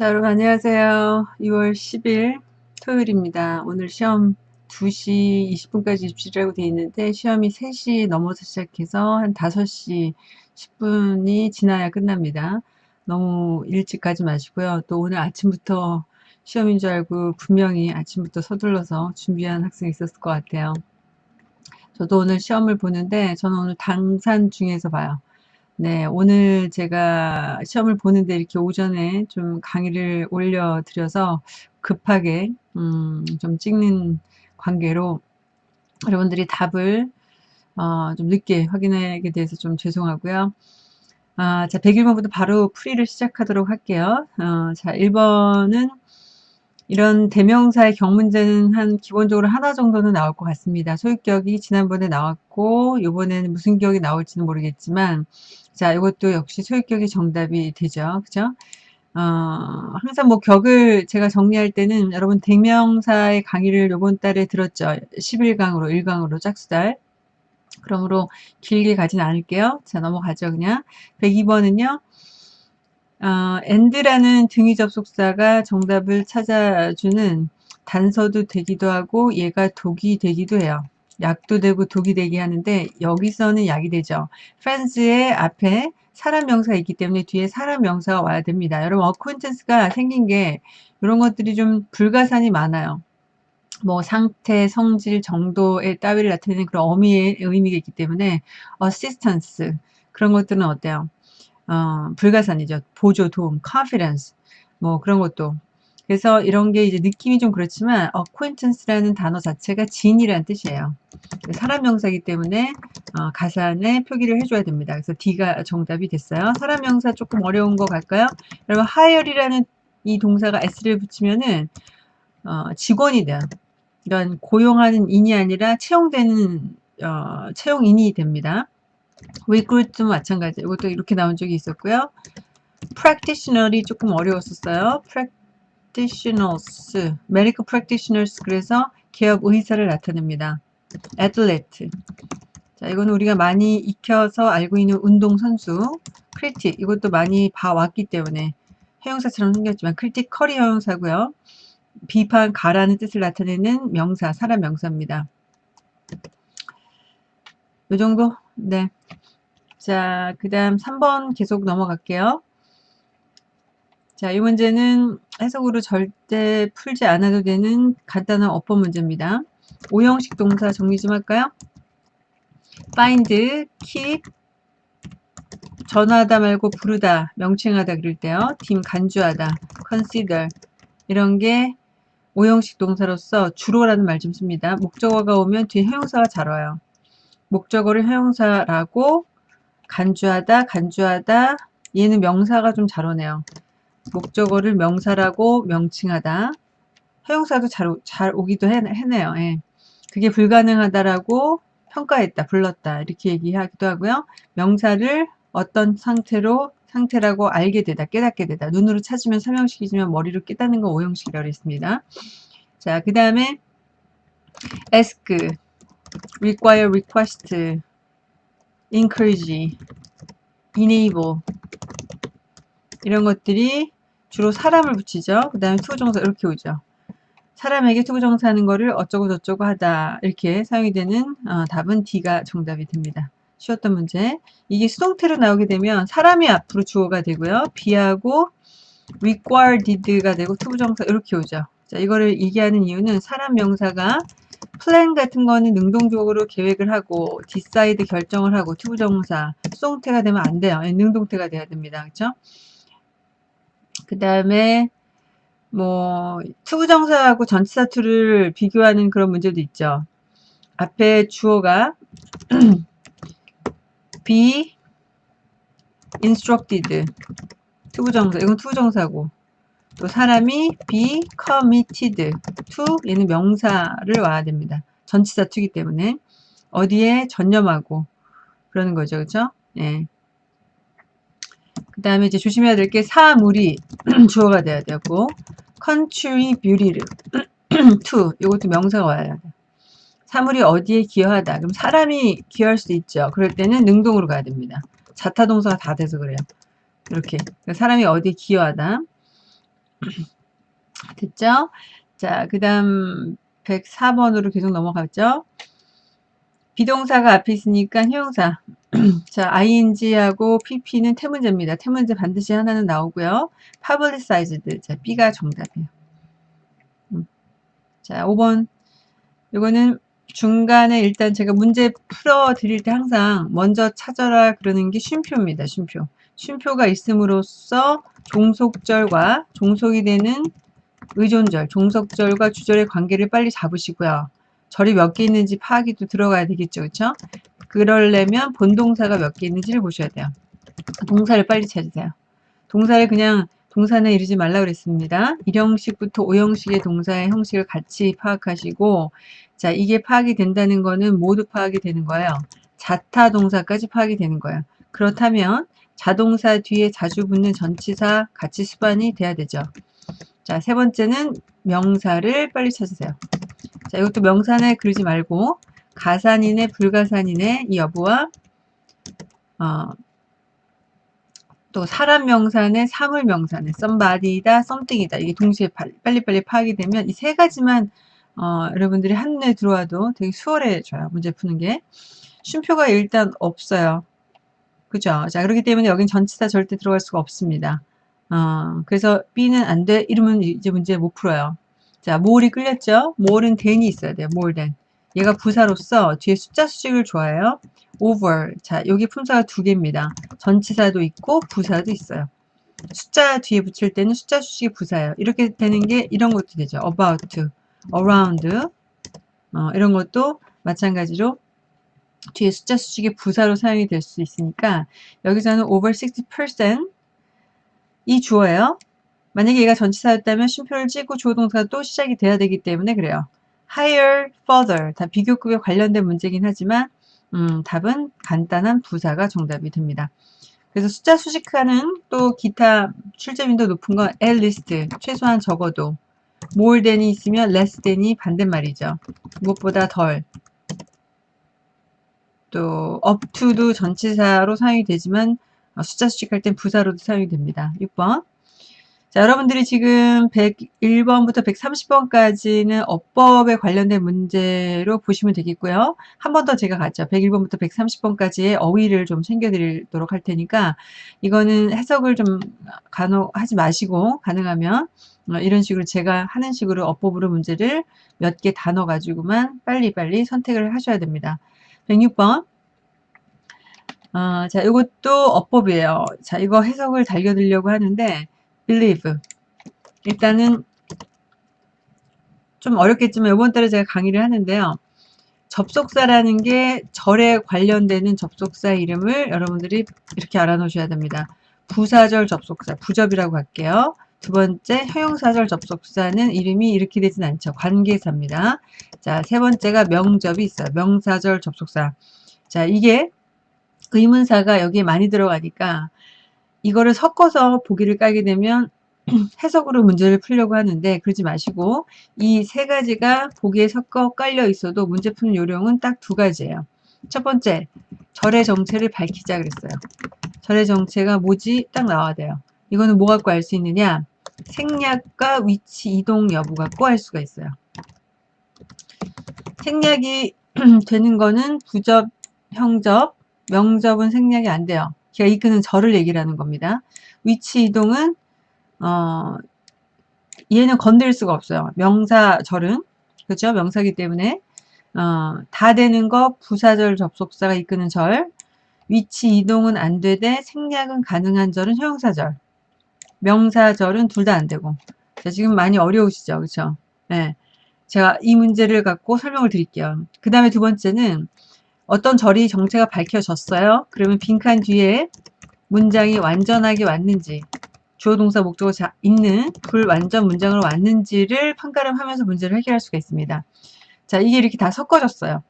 자, 여러분 안녕하세요. 2월 10일 토요일입니다. 오늘 시험 2시 20분까지 입시라고 되어 있는데 시험이 3시 넘어서 시작해서 한 5시 10분이 지나야 끝납니다. 너무 일찍 가지 마시고요. 또 오늘 아침부터 시험인 줄 알고 분명히 아침부터 서둘러서 준비한 학생이 있었을 것 같아요. 저도 오늘 시험을 보는데 저는 오늘 당산 중에서 봐요. 네, 오늘 제가 시험을 보는데 이렇게 오전에 좀 강의를 올려드려서 급하게 음, 좀 찍는 관계로 여러분들이 답을 어, 좀 늦게 확인하게 돼서 좀 죄송하고요. 아, 자, 101번부터 바로 풀이를 시작하도록 할게요. 어, 자, 1번은 이런 대명사의 경문제는 한 기본적으로 하나 정도는 나올 것 같습니다. 소유격이 지난번에 나왔고 이번에는 무슨 격이 나올지는 모르겠지만 자, 이것도 역시 소유격이 정답이 되죠. 그죠? 어, 항상 뭐 격을 제가 정리할 때는 여러분 대명사의 강의를 이번 달에 들었죠. 11강으로 1강으로 짝수달. 그러므로 길게 가진 않을게요. 자, 넘어가죠. 그냥. 102번은요. 어, and라는 등위 접속사가 정답을 찾아주는 단서도 되기도 하고 얘가 독이 되기도 해요. 약도 되고 독이 되게 하는데 여기서는 약이 되죠. friends의 앞에 사람 명사가 있기 때문에 뒤에 사람 명사가 와야 됩니다. 여러분 acquaintance가 생긴 게 이런 것들이 좀 불가산이 많아요. 뭐 상태, 성질, 정도의 따위를 나타내는 그런 어미의 의미가 있기 때문에 assistance 그런 것들은 어때요? 어, 불가산이죠. 보조, 도움, confidence 뭐 그런 것도 그래서 이런 게 이제 느낌이 좀 그렇지만 acquaintance라는 단어 자체가 지인이라는 뜻이에요. 사람 명사이기 때문에 어, 가산에 표기를 해줘야 됩니다. 그래서 D가 정답이 됐어요. 사람 명사 조금 어려운 거 갈까요? 여러분 hire이라는 이 동사가 s를 붙이면은 어, 직원이 돼요. 이런 고용하는 인이 아니라 채용되는 어, 채용인이 됩니다. Recruit도 마찬가지. 이것도 이렇게 나온 적이 있었고요. practitioner이 조금 어려웠었어요. practitioners, medical practitioners 그래서 개업 의사를 나타냅니다. athlete. 자, 이거는 우리가 많이 익혀서 알고 있는 운동 선수. critic. 이것도 많이 봐왔기 때문에 해용사처럼 생겼지만 critical이 형용사고요. 비판, 가라는 뜻을 나타내는 명사, 사람 명사입니다. 이 정도? 네. 자, 그 다음 3번 계속 넘어갈게요. 자, 이 문제는 해석으로 절대 풀지 않아도 되는 간단한 어법 문제입니다. 오형식 동사 정리 좀 할까요? find, keep, 전하다 말고 부르다, 명칭하다 그럴 때요. 팀 간주하다, consider 이런 게 오형식 동사로서 주로라는 말 좀 씁니다. 목적어가 오면 뒤에 형용사가 잘 와요. 목적어를 형용사라고 간주하다, 간주하다 얘는 명사가 좀 잘 오네요. 목적어를 명사라고 명칭하다. 형용사도 잘, 잘 오기도 해, 네요 예. 그게 불가능하다라고 평가했다, 불렀다 이렇게 얘기하기도 하고요. 명사를 어떤 상태로 상태라고 알게 되다, 깨닫게 되다. 눈으로 찾으면 설명식이지만 머리로 깨닫는 거 오형식이라고 했습니다. 자, 그 다음에 ask, require, request, encourage, enable 이런 것들이 주로 사람을 붙이죠. 그 다음에 to부정사 이렇게 오죠. 사람에게 to부정사 하는 거를 어쩌고 저쩌고 하다 이렇게 사용이 되는 어, 답은 D가 정답이 됩니다. 쉬웠던 문제. 이게 수동태로 나오게 되면 사람이 앞으로 주어가 되고요. be하고 required가 되고 to부정사 이렇게 오죠. 자, 이거를 얘기하는 이유는 사람 명사가 플랜 같은 거는 능동적으로 계획을 하고 decide 결정을 하고 to부정사 수동태가 되면 안 돼요. 능동태가 돼야 됩니다. 그렇죠? 그 다음에 뭐 투부 정사하고 전치사 투를 비교하는 그런 문제도 있죠. 앞에 주어가 be instructed 투부 정사 이건 투부 정사고 또 사람이 be committed to 얘는 명사를 와야 됩니다. 전치사 투기 때문에 어디에 전념하고 그러는 거죠. 그렇죠? 예. 그 다음에 이제 조심해야 될 게 사물이 주어가 돼야 되고 country beauty를 to 이것도 명사가 와야 돼. 사물이 어디에 기여하다. 그럼 사람이 기여할 수 있죠. 그럴 때는 능동으로 가야 됩니다. 자타동사가 다 돼서 그래요. 이렇게 사람이 어디에 기여하다. 됐죠? 자, 그 다음 104번으로 계속 넘어갔죠? 비동사가 앞에 있으니까 형용사. 자, ing하고 pp는 태문제입니다. 태문제 반드시 하나는 나오고요. publicized. 자, b가 정답이에요. 음. 자, 5번. 이거는 중간에 일단 제가 문제 풀어 드릴 때 항상 먼저 찾아라 그러는 게 쉼표입니다. 쉼표. 쉼표가 있음으로써 종속절과 종속이 되는 의존절, 종속절과 주절의 관계를 빨리 잡으시고요. 절이 몇 개 있는지 파악이 또 들어가야 되겠죠. 그렇죠? 그러려면 본동사가 몇 개 있는지를 보셔야 돼요. 동사를 빨리 찾으세요. 동사를 그냥 동사는 이르지 말라 그랬습니다. 1형식부터 5형식의 동사의 형식을 같이 파악하시고 자 이게 파악이 된다는 거는 모두 파악이 되는 거예요. 자타 동사까지 파악이 되는 거예요. 그렇다면 자동사 뒤에 자주 붙는 전치사 같이 수반이 돼야 되죠. 자, 세 번째는 명사를 빨리 찾으세요. 자, 이것도 명사에 그러지 말고 가산이네 불가산이네 이 여부와 어, 또 사람 명사네 사물 명사네 somebody다 something이다 이게 동시에 빨리빨리 파악이 되면 이 세 가지만 어, 여러분들이 한눈에 들어와도 되게 수월해져요 문제 푸는 게 쉼표가 일단 없어요 그죠 자 그렇기 때문에 여긴 전치사 절대 들어갈 수가 없습니다 어, 그래서 B는 안 돼 이러면 이제 문제 못 풀어요 자, 모을이 끌렸죠? 모을은 than이 있어야 돼요. more. 얘가 부사로서 뒤에 숫자 수식을 좋아해요. over. 자, 여기 품사가 두 개입니다. 전치사도 있고 부사도 있어요. 숫자 뒤에 붙일 때는 숫자 수식이 부사예요. 이렇게 되는 게 이런 것도 되죠. about, around. 어, 이런 것도 마찬가지로 뒤에 숫자 수식이 부사로 사용이 될 수 있으니까 여기서는 over 60%이 주어예요. 만약에 얘가 전치사였다면 쉼표를 찍고 주어 동사가 또 시작이 돼야 되기 때문에 그래요. higher, further 다 비교급에 관련된 문제긴 하지만 음, 답은 간단한 부사가 정답이 됩니다. 그래서 숫자 수식하는 또 기타 출제빈도 높은 건 at least 최소한 적어도 more than이 있으면 less than이 반대말이죠. 무엇보다 덜. 또 to도 전치사로 사용이 되지만 숫자 수식할 땐 부사로도 사용이 됩니다. 6번 자, 여러분들이 지금 101번부터 130번까지는 어법에 관련된 문제로 보시면 되겠고요. 한 번 더 제가 갔죠. 101번부터 130번까지의 어휘를 좀 챙겨드리도록 할 테니까 이거는 해석을 좀 간혹 하지 마시고 가능하면 어, 이런 식으로 제가 하는 식으로 어법으로 문제를 몇 개 단어 가지고만 빨리빨리 선택을 하셔야 됩니다. 106번 어, 자, 이것도 어법이에요. 자, 이거 해석을 달겨드리려고 하는데 believe. 일단은 좀 어렵겠지만 이번 달에 제가 강의를 하는데요. 접속사라는 게 절에 관련되는 접속사 이름을 여러분들이 이렇게 알아놓으셔야 됩니다. 부사절 접속사, 부접이라고 할게요. 두 번째, 형용사절 접속사는 이름이 이렇게 되진 않죠. 관계사입니다. 자, 세 번째가 명접이 있어요. 명사절 접속사. 자, 이게 의문사가 여기에 많이 들어가니까 이거를 섞어서 보기를 까게 되면 해석으로 문제를 풀려고 하는데 그러지 마시고 이 세 가지가 보기에 섞어 깔려 있어도 문제 푸는 요령은 딱 두 가지예요. 첫 번째, 절의 정체를 밝히자 그랬어요. 절의 정체가 뭐지? 딱 나와야 돼요. 이거는 뭐 갖고 알 수 있느냐? 생략과 위치 이동 여부 갖고 알 수가 있어요. 생략이 되는 거는 부접, 형접, 명접은 생략이 안 돼요. 걔가 이끄는 절을 얘기를 하는 겁니다. 위치 이동은 어, 얘는 건드릴 수가 없어요. 명사 절은 그렇죠? 명사기 때문에 어, 다 되는 거 부사절 접속사가 이끄는 절 위치 이동은 안 되되 생략은 가능한 절은 형용사절 명사절은 둘 다 안 되고 자, 지금 많이 어려우시죠? 그렇죠? 네. 제가 이 문제를 갖고 설명을 드릴게요. 그 다음에 두 번째는 어떤 절이 정체가 밝혀졌어요. 그러면 빈칸 뒤에 문장이 완전하게 왔는지 주어 동사 목적어 자, 있는 불완전 문장으로 왔는지를 판가름하면서 문제를 해결할 수가 있습니다. 자 이게 이렇게 다 섞어졌어요.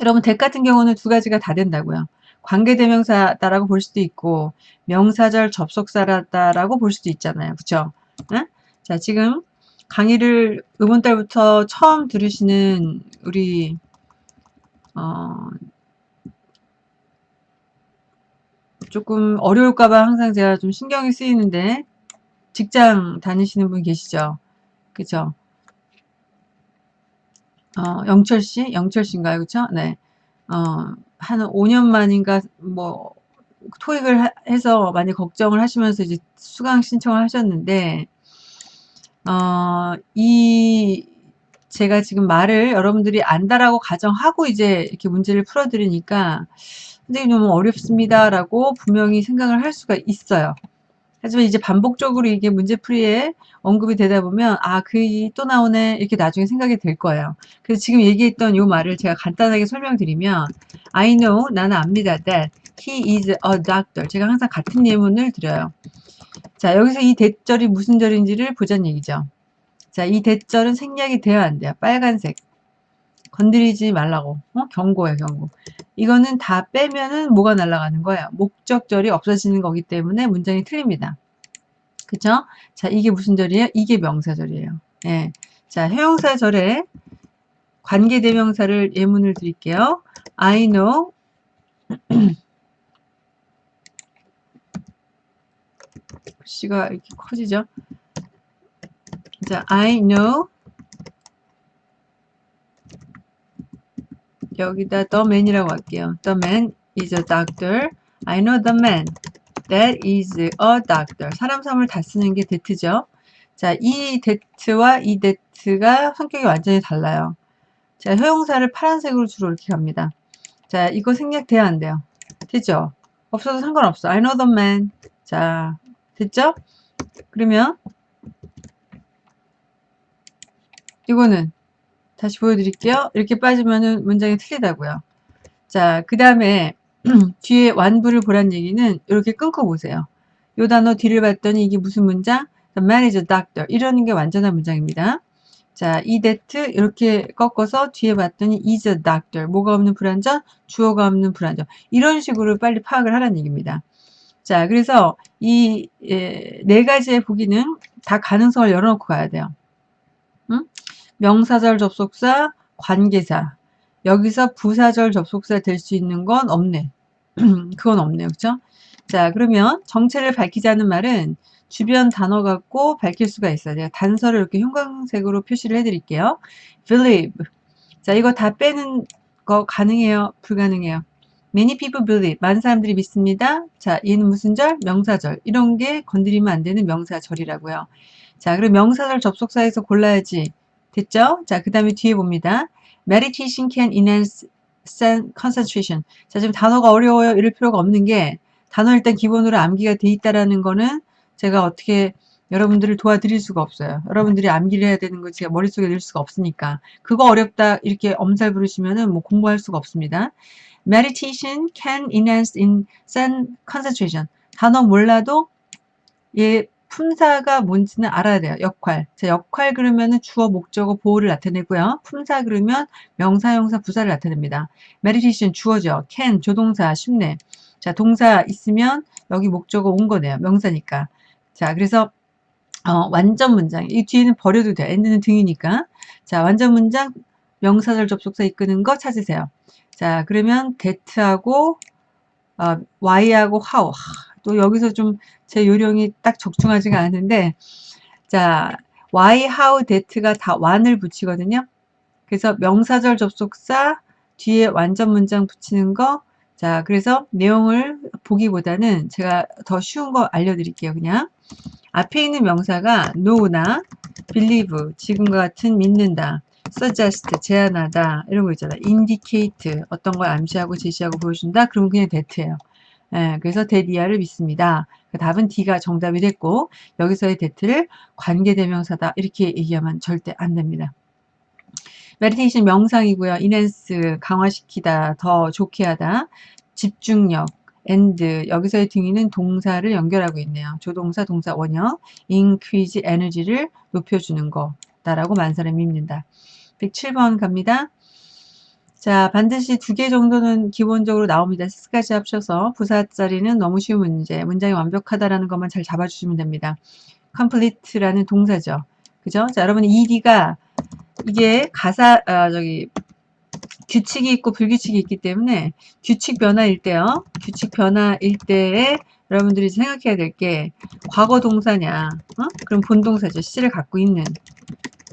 여러분 대 같은 경우는 두 가지가 다 된다고요. 관계대명사다라고 볼 수도 있고 명사절 접속사라다라고 볼 수도 있잖아요. 응? 자 지금 강의를 이번 달부터 처음 들으시는 우리 어, 조금 어려울까봐 항상 제가 좀 신경이 쓰이는데 직장 다니시는 분 계시죠? 그죠? 어, 영철 씨? 영철 씨인가요? 그쵸? 네. 어, 한 5년 만인가, 뭐, 토익을 하- 해서 많이 걱정을 하시면서 이제 수강 신청을 하셨는데, 어, 이, 제가 지금 말을 여러분들이 안다라고 가정하고 이제 이렇게 문제를 풀어드리니까, 선생님 너무 어렵습니다라고 분명히 생각을 할 수가 있어요. 하지만 이제 반복적으로 이게 문제풀이에 언급이 되다 보면 아, 그또 나오네 이렇게 나중에 생각이 될 거예요. 그래서 지금 얘기했던 요 말을 제가 간단하게 설명드리면 I know 나는 압니다 that he is a doctor. 제가 항상 같은 예문을 드려요. 자, 여기서 이 대절이 무슨 절인지를 보자는 얘기죠. 자, 이 대절은 생략이 돼야 안 돼요. 빨간색. 건드리지 말라고. 어? 경고예요, 경고. 이거는 다 빼면은 뭐가 날아가는 거예요? 목적절이 없어지는 거기 때문에 문장이 틀립니다. 그죠? 자, 이게 무슨 절이에요? 이게 명사절이에요. 예. 자, 형용사절에 관계대명사를 예문을 드릴게요. I know 시가 이렇게 커지죠? 자, I know 여기다 the man이라고 할게요. The man is a doctor. I know the man that is a doctor. 사람 삼을 다 쓰는 게 that죠. 자, 이 that와 이 that가 성격이 완전히 달라요. 자, 효용사를 파란색으로 주로 이렇게 갑니다. 자, 이거 생략돼야 안 돼요. 됐죠? 없어도 상관없어. I know the man. 자, 됐죠? 그러면 이거는 다시 보여드릴게요. 이렇게 빠지면은 문장이 틀리다고요. 자, 그 다음에 뒤에 완부를 보란 얘기는 이렇게 끊고 보세요. 요 단어 뒤를 봤더니 이게 무슨 문장? The man is a doctor. 이러는 게 완전한 문장입니다. 자, 이 that 이렇게 꺾어서 뒤에 봤더니 is a doctor. 뭐가 없는 불완전? 주어가 없는 불완전. 이런 식으로 빨리 파악을 하라는 얘기입니다. 자, 그래서 이 네 가지의 보기는 다 가능성을 열어놓고 가야 돼요. 응? 명사절 접속사, 관계사. 여기서 부사절 접속사 될 수 있는 건 없네. 그건 없네요. 그쵸? 자, 그러면 정체를 밝히자는 말은 주변 단어 갖고 밝힐 수가 있어요. 제가 단서를 이렇게 형광색으로 표시를 해드릴게요. believe. 자, 이거 다 빼는 거 가능해요? 불가능해요? Many people believe. 많은 사람들이 믿습니다. 자, 얘는 무슨 절? 명사절. 이런 게 건드리면 안 되는 명사절이라고요. 자, 그럼 명사절 접속사에서 골라야지. 됐죠? 자, 그 다음에 뒤에 봅니다. Meditation can enhance concentration. 자, 지금 단어가 어려워요. 이럴 필요가 없는 게 단어 일단 기본으로 암기가 돼 있다라는 거는 제가 어떻게 여러분들을 도와드릴 수가 없어요. 여러분들이 암기를 해야 되는 거 제가 머릿속에 넣을 수가 없으니까. 그거 어렵다 이렇게 엄살 부르시면은 뭐 공부할 수가 없습니다. Meditation can enhance in concentration. 단어 몰라도 얘 품사가 뭔지는 알아야 돼요. 역할. 자, 역할 그러면은 주어, 목적어, 보호를 나타내고요. 품사 그러면 명사, 형사, 부사를 나타냅니다. meditation 주어죠. can 조동사 쉽네. 자, 동사 있으면 여기 목적어 온 거네요. 명사니까. 자, 그래서 어, 완전 문장. 이 뒤에는 버려도 돼요. end는 등이니까. 자, 완전 문장 명사절 접속사 이끄는 거 찾으세요. 자, 그러면 that하고 어, y하고 how. 또 여기서 좀 제 요령이 딱 적중하지가 않은데 자 why, how, that가 다 one을 붙이거든요. 그래서 명사절 접속사 뒤에 완전 문장 붙이는 거. 자 그래서 내용을 보기보다는 제가 더 쉬운 거 알려드릴게요. 그냥 앞에 있는 명사가 know나 believe 지금과 같은 믿는다. suggest 제안하다 이런 거 있잖아. indicate 어떤 걸 암시하고 제시하고 보여준다. 그러면 그냥 that예요. 예, 그래서 대디아를 믿습니다. 그 답은 D가 정답이 됐고 여기서의 that를 관계대명사다 이렇게 얘기하면 절대 안 됩니다. meditation 명상이고요. enhance 강화시키다, 더 좋게 하다, 집중력, and 여기서의 등위는 동사를 연결하고 있네요. 조동사, 동사, 원형, increase 에너지를 높여주는 거다라고 만사를 믿는다. 107번 갑니다. 자, 반드시 두 개 정도는 기본적으로 나옵니다. 스까지 합쳐서 부사자리는 너무 쉬운 문제, 문장이 완벽하다라는 것만 잘 잡아주시면 됩니다. complete라는 동사죠. 그죠? 자, 여러분 ed가 이게 가사 아, 저기 규칙이 있고 불규칙이 있기 때문에 규칙 변화일 때요. 규칙 변화일 때에 여러분들이 생각해야 될 게 과거 동사냐 어? 그럼 본동사죠 시제를 갖고 있는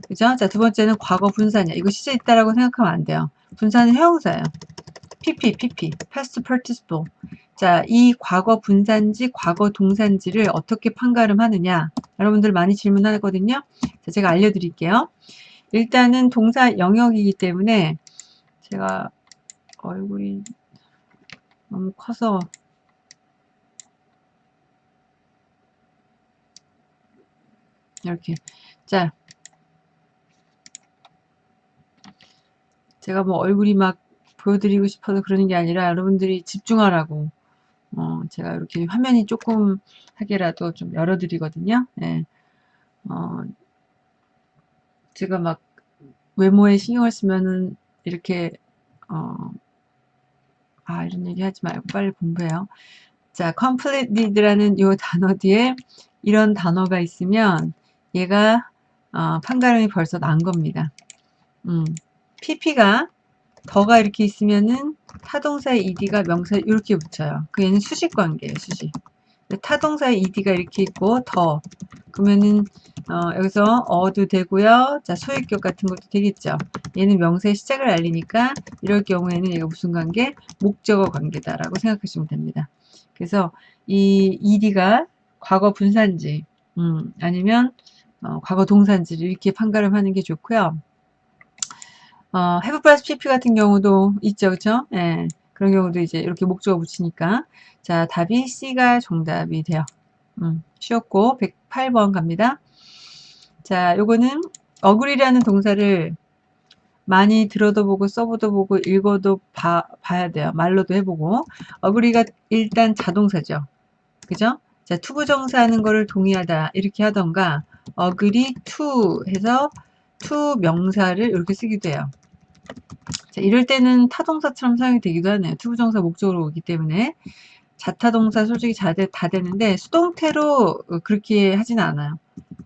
그죠? 자, 두 번째는 과거 분사냐. 이거 시제 있다라고 생각하면 안 돼요. 분사는 형용사예요. PP, PP, past participle. 자, 이 과거 분사인지 과거 동사인지를 어떻게 판가름하느냐. 여러분들 많이 질문하거든요. 자, 제가 알려드릴게요. 일단은 동사 영역이기 때문에 제가 얼굴이 너무 커서 이렇게 자 제가 뭐 얼굴이 막 보여드리고 싶어서 그러는 게 아니라 여러분들이 집중하라고 어, 제가 이렇게 화면이 조금 하게라도 좀 열어드리거든요. 네. 어, 제가 막 외모에 신경을 쓰면은 이렇게 어, 아 이런 얘기 하지 말고 빨리 공부해요. 자, completed라는 이 단어 뒤에 이런 단어가 있으면 얘가 어, 판가름이 벌써 난 겁니다. 음, pp가 더가 이렇게 있으면은 타동사의 ed가 명사에 이렇게 붙여요. 그 얘는 수식 관계예요, 수식. 타동사의 ed가 이렇게 있고 더 그러면은 어, 여기서 어도 되고요. 자 소유격 같은 것도 되겠죠. 얘는 명사의 시작을 알리니까 이럴 경우에는 얘가 무슨 관계? 목적어 관계다라고 생각하시면 됩니다. 그래서 이 ed가 과거 분사인지 음, 아니면 어, 과거 동사인지를 이렇게 판가름 하는 게 좋고요. 어, have plus pp 같은 경우도 있죠, 그쵸? 예. 그런 경우도 이제 이렇게 목적어 붙이니까. 자, 답이 C가 정답이 돼요. 음, 쉬웠고, 108번 갑니다. 자, 요거는 agree라는 동사를 많이 들어도 보고 써보도 보고 읽어도 봐, 봐야 돼요. 말로도 해보고. agree가 일단 자동사죠. 그죠? 자, to부정사 하는 거를 동의하다 이렇게 하던가 agree to 해서 to 명사를 이렇게 쓰기도 해요. 자, 이럴 때는 타동사처럼 사용이 되기도 하네요. to부정사 목적으로 오기 때문에 자타동사 솔직히 다, 다 되는데 수동태로 그렇게 하진 않아요.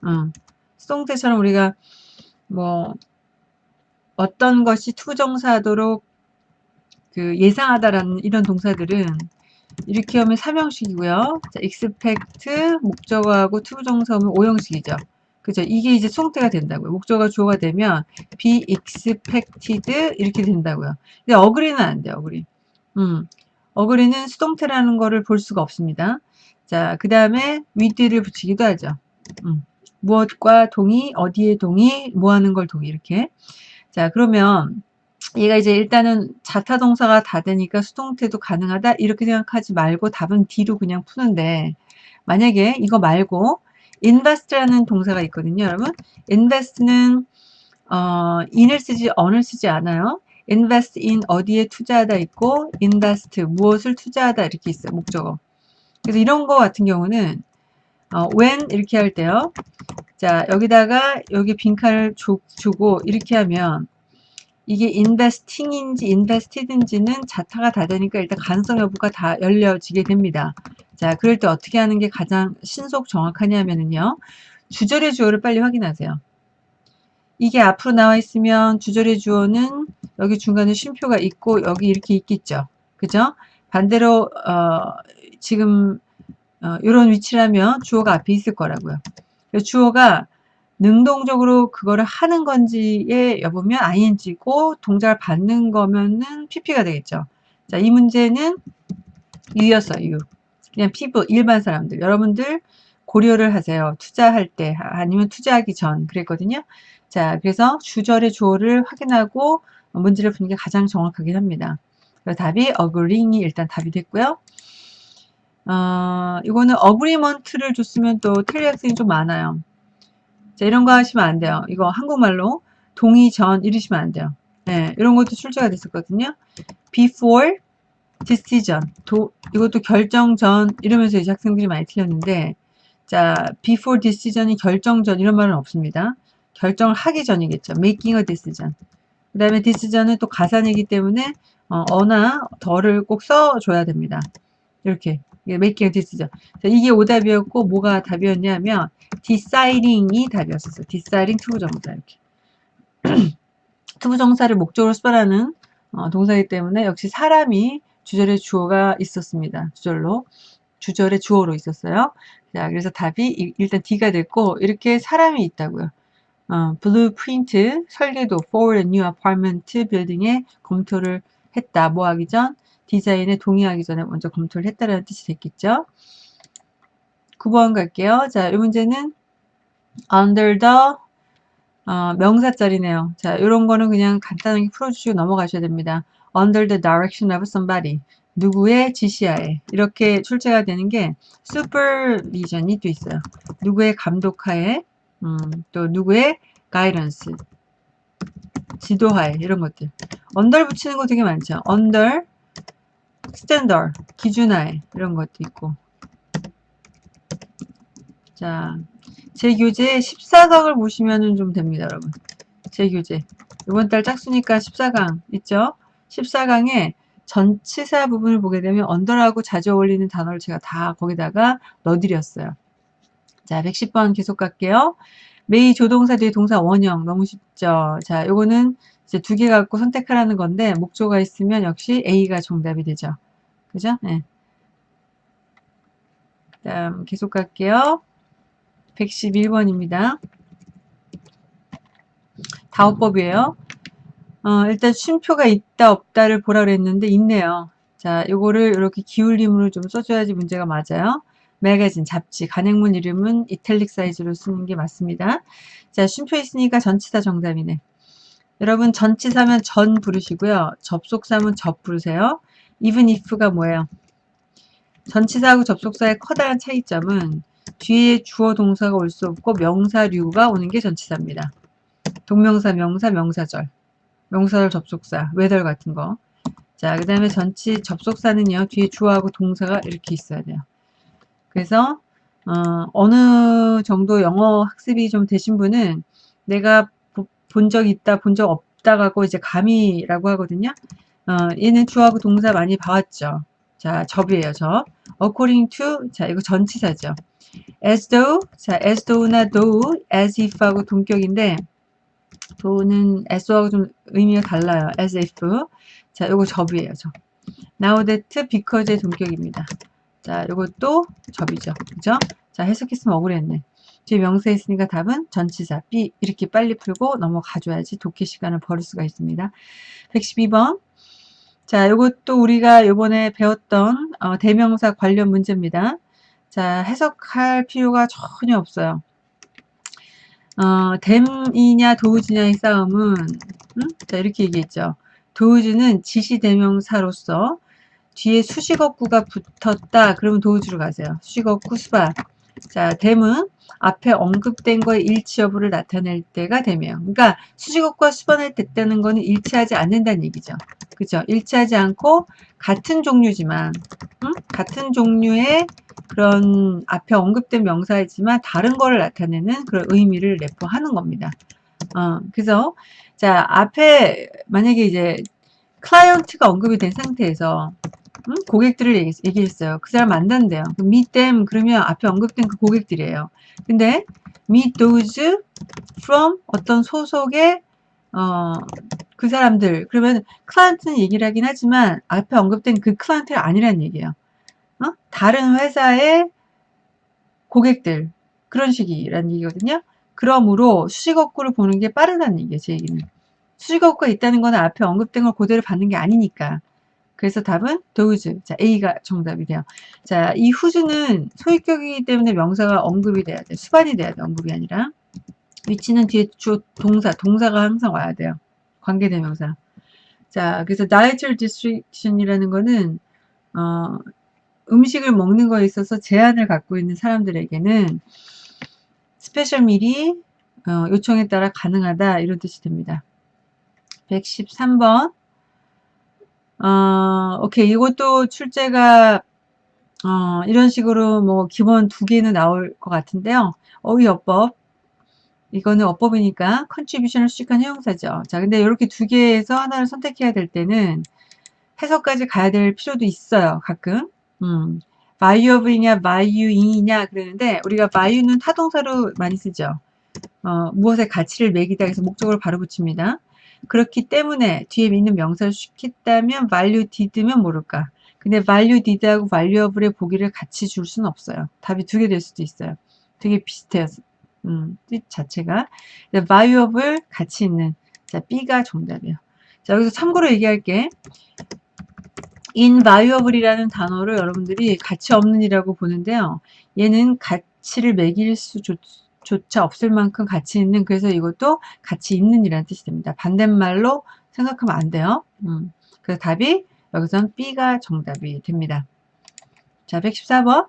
어. 수동태처럼 우리가 뭐 어떤 것이 to부정사하도록 그 예상하다라는 이런 동사들은 이렇게 하면 3형식이고요. 자, expect 목적어하고 to부정사 하면 5형식이죠. 그죠? 이게 이제 수동태가 된다고요. 목적어가 주어가 되면 be expected 이렇게 된다고요. 근데 어그리는 안 돼요. 어그리. 음. 어그리는 수동태라는 거를 볼 수가 없습니다. 자, 그 다음에 with를 붙이기도 하죠. 음. 무엇과 동의, 어디에 동의, 뭐 하는 걸 동의 이렇게. 자, 그러면 얘가 이제 일단은 자타 동사가 다 되니까 수동태도 가능하다 이렇게 생각하지 말고 답은 D로 그냥 푸는데 만약에 이거 말고 invest라는 동사가 있거든요, 여러분. invest는 어, in을 쓰지 on을 쓰지 않아요. invest in 어디에 투자하다 있고 invest 무엇을 투자하다 이렇게 있어요, 목적어. 그래서 이런 거 같은 경우는 어, when 이렇게 할 때요. 자, 여기다가 여기 빈칸을 주, 주고 이렇게 하면 이게 investing인지 invested인지는 자타가 다 되니까 일단 가능성 여부가 다 열려지게 됩니다. 자, 그럴 때 어떻게 하는 게 가장 신속 정확하냐면요. 주절의 주어를 빨리 확인하세요. 이게 앞으로 나와 있으면 주절의 주어는 여기 중간에 쉼표가 있고 여기 이렇게 있겠죠. 그죠? 반대로 어, 지금 어, 이런 위치라면 주어가 앞에 있을 거라고요. 주어가 능동적으로 그거를 하는 건지에 여보면 ing고 동작을 받는 거면은 pp가 되겠죠. 자, 이 문제는 유였어요, 유. 그냥 피부, 일반 사람들. 여러분들 고려를 하세요. 투자할 때, 아니면 투자하기 전 그랬거든요. 자, 그래서 주절의 주어를 확인하고 문제를 푸는 게 가장 정확하긴 합니다. 답이 agreeing이 일단 답이 됐고요. 어, 이거는 agreement를 줬으면 또 틀릴 학생이 좀 많아요. 자, 이런 거 하시면 안 돼요. 이거 한국말로 동의 전 이러시면 안 돼요. 네, 이런 것도 출제가 됐었거든요. before decision. 도, 이것도 결정 전 이러면서 이제 학생들이 많이 틀렸는데 자, before decision이 결정 전 이런 말은 없습니다. 결정을 하기 전이겠죠. making a decision. 그 다음에 decision은 또 가산이기 때문에 어, 어나 더를 꼭 써줘야 됩니다. 이렇게 making a decision. 자, 이게 오답이었고 뭐가 답이었냐면 deciding이 답이었었어요. deciding 투부 정사 이렇게. 투부 정사를 목적으로 수반하는 어, 동사이기 때문에 역시 사람이 주절에 주어가 있었습니다. 주절로. 주절에 주어로 있었어요. 자, 그래서 답이 일단 D가 됐고 이렇게 사람이 있다고요. 어, blueprint 설계도 for a new apartment building에 검토를 했다. 뭐 하기 전? 디자인에 동의하기 전에 먼저 검토를 했다라는 뜻이 됐겠죠. 9번 갈게요. 자, 이 문제는 under the 어, 명사절이네요. 자, 이런 거는 그냥 간단하게 풀어주시고 넘어가셔야 됩니다. under the direction of somebody. 누구의 지시하에 이렇게 출제가 되는 게 supervision이 또 있어요. 누구의 감독하에 음, 또 누구의 guidance 지도하에 이런 것들 under 붙이는 거 되게 많죠. under standard 기준하에 이런 것도 있고 자, 제 교재 14강을 보시면 좀 됩니다, 여러분. 제 교재. 이번 달 짝수니까 14강 있죠? 14강에 전치사 부분을 보게 되면 언더라고 자주 어울리는 단어를 제가 다 거기다가 넣어드렸어요. 자, 110번 계속 갈게요. 메이 조동사 뒤에 동사 원형 너무 쉽죠? 자, 요거는 이제 두 개 갖고 선택하라는 건데 목조가 있으면 역시 A가 정답이 되죠. 그죠? 네. 다음 계속 갈게요. 111번입니다. 다오법이에요. 어, 일단 쉼표가 있다 없다를 보라 그랬는데 있네요. 자, 요거를 이렇게 기울림으로 좀 써줘야지 문제가 맞아요. 매거진, 잡지, 간행문 이름은 이탈릭 사이즈로 쓰는 게 맞습니다. 자, 쉼표 있으니까 전치사 정답이네. 여러분 전치사면 전 부르시고요. 접속사면 접 부르세요. even if가 뭐예요? 전치사하고 접속사의 커다란 차이점은 뒤에 주어 동사가 올 수 없고 명사류가 오는 게 전치사입니다. 동명사, 명사, 명사절. 명사절 접속사, 외덜 같은 거. 자, 그 다음에 전치 접속사는요. 뒤에 주어하고 동사가 이렇게 있어야 돼요. 그래서 어, 느 정도 영어 학습이 좀 되신 분은 내가 본 적 있다, 본 적 없다 가고 이제 감이라고 하거든요. 어, 얘는 주어하고 동사 많이 봐왔죠. 자, 접이에요, 접. according to, 자, 이거 전치사죠. As though, 자, as though나 though, as if하고 동격인데, though는 as though 하고 좀 의미가 달라요. as if. 자, 요거 접이에요, 접. now that, because의 동격입니다. 자, 요것도 접이죠. 그죠? 자, 해석했으면 억울했네. 뒤에 명사 있으니까 답은 전치사 B 이렇게 빨리 풀고 넘어가줘야지 독해 시간을 벌을 수가 있습니다. 112번 자, 이것도 우리가 요번에 배웠던 어, 대명사 관련 문제입니다. 자, 해석할 필요가 전혀 없어요. 어, 댐이냐 도우지냐의 싸움은 음? 자, 이렇게 얘기했죠. 도우즈는 지시대명사로서 뒤에 수식어구가 붙었다. 그러면 도우즈로 가세요. 수식어구 수박. 자, 댐은 앞에 언급된 거의 일치 여부를 나타낼 때가 댐이에요. 그러니까 수식어구가 수반을 됐다는 거는 일치하지 않는다는 얘기죠. 그죠? 일치하지 않고 같은 종류지만 음? 같은 종류의 그런 앞에 언급된 명사이지만 다른 거를 나타내는 그런 의미를 내포하는 겁니다. 어, 그래서 자 앞에 만약에 이제 클라이언트가 언급이 된 상태에서 음? 고객들을 얘기, 얘기 했어요. 그 사람 만난대요. meet them 그러면 앞에 언급된 그 고객들이에요. 근데 meet those from 어떤 소속의 어, 그 사람들 그러면 클라이언트는 얘기를 하긴 하지만 앞에 언급된 그 클라이언트가 아니라는 얘기예요. 어? 다른 회사의 고객들 그런 식이라는 얘기거든요. 그러므로 수식어구를 보는 게 빠르다는 얘기예요. 제 얘기는. 수식어구가 있다는 거는 앞에 언급된 걸 그대로 받는 게 아니니까. 그래서 답은 those. 자, A가 정답이 돼요. 자, 이 whose는 소유격이기 때문에 명사가 언급이 돼야 돼. 수반이 돼야 돼. 언급이 아니라. 위치는 뒤에 주 동사, 동사가 항상 와야 돼요. 관계대명사. 자, 그래서 dietary restriction이라는 거는 어, 음식을 먹는 거에 있어서 제한을 갖고 있는 사람들에게는 special meal이 어, 요청에 따라 가능하다 이런 뜻이 됩니다. 113번 어, 오케이 이것도 출제가 어, 이런 식으로 뭐 기본 두 개는 나올 것 같은데요. 어휘어법 이거는 어법이니까 contribution을 수식한 형용사죠. 자, 근데 이렇게 두 개에서 하나를 선택해야 될 때는 해석까지 가야 될 필요도 있어요. 가끔. 음. of이냐 valuing이냐 그러는데 우리가 value는 타동사로 많이 쓰죠. 어, 무엇에 가치를 매기다 해서 목적으로 바로 붙입니다. 그렇기 때문에 뒤에 있는 명사를 수식했다면 value did면 모를까. 근데 value did하고 valuable의 보기를 같이 줄 수는 없어요. 답이 두 개 될 수도 있어요. 되게 비슷해요. 음, 뜻 자체가. valuable 같이 있는. 자, B가 정답이에요. 자, 여기서 참고로 얘기할게. Invaluable이라는 단어를 여러분들이 가치 없는 이라고 보는데요. 얘는 가치를 매길 수조차 없을 만큼 가치 있는 그래서 이것도 가치 있는 이라는 뜻이 됩니다. 반대말로 생각하면 안 돼요. 음, 그래서 답이 여기선 B가 정답이 됩니다. 자, 114번.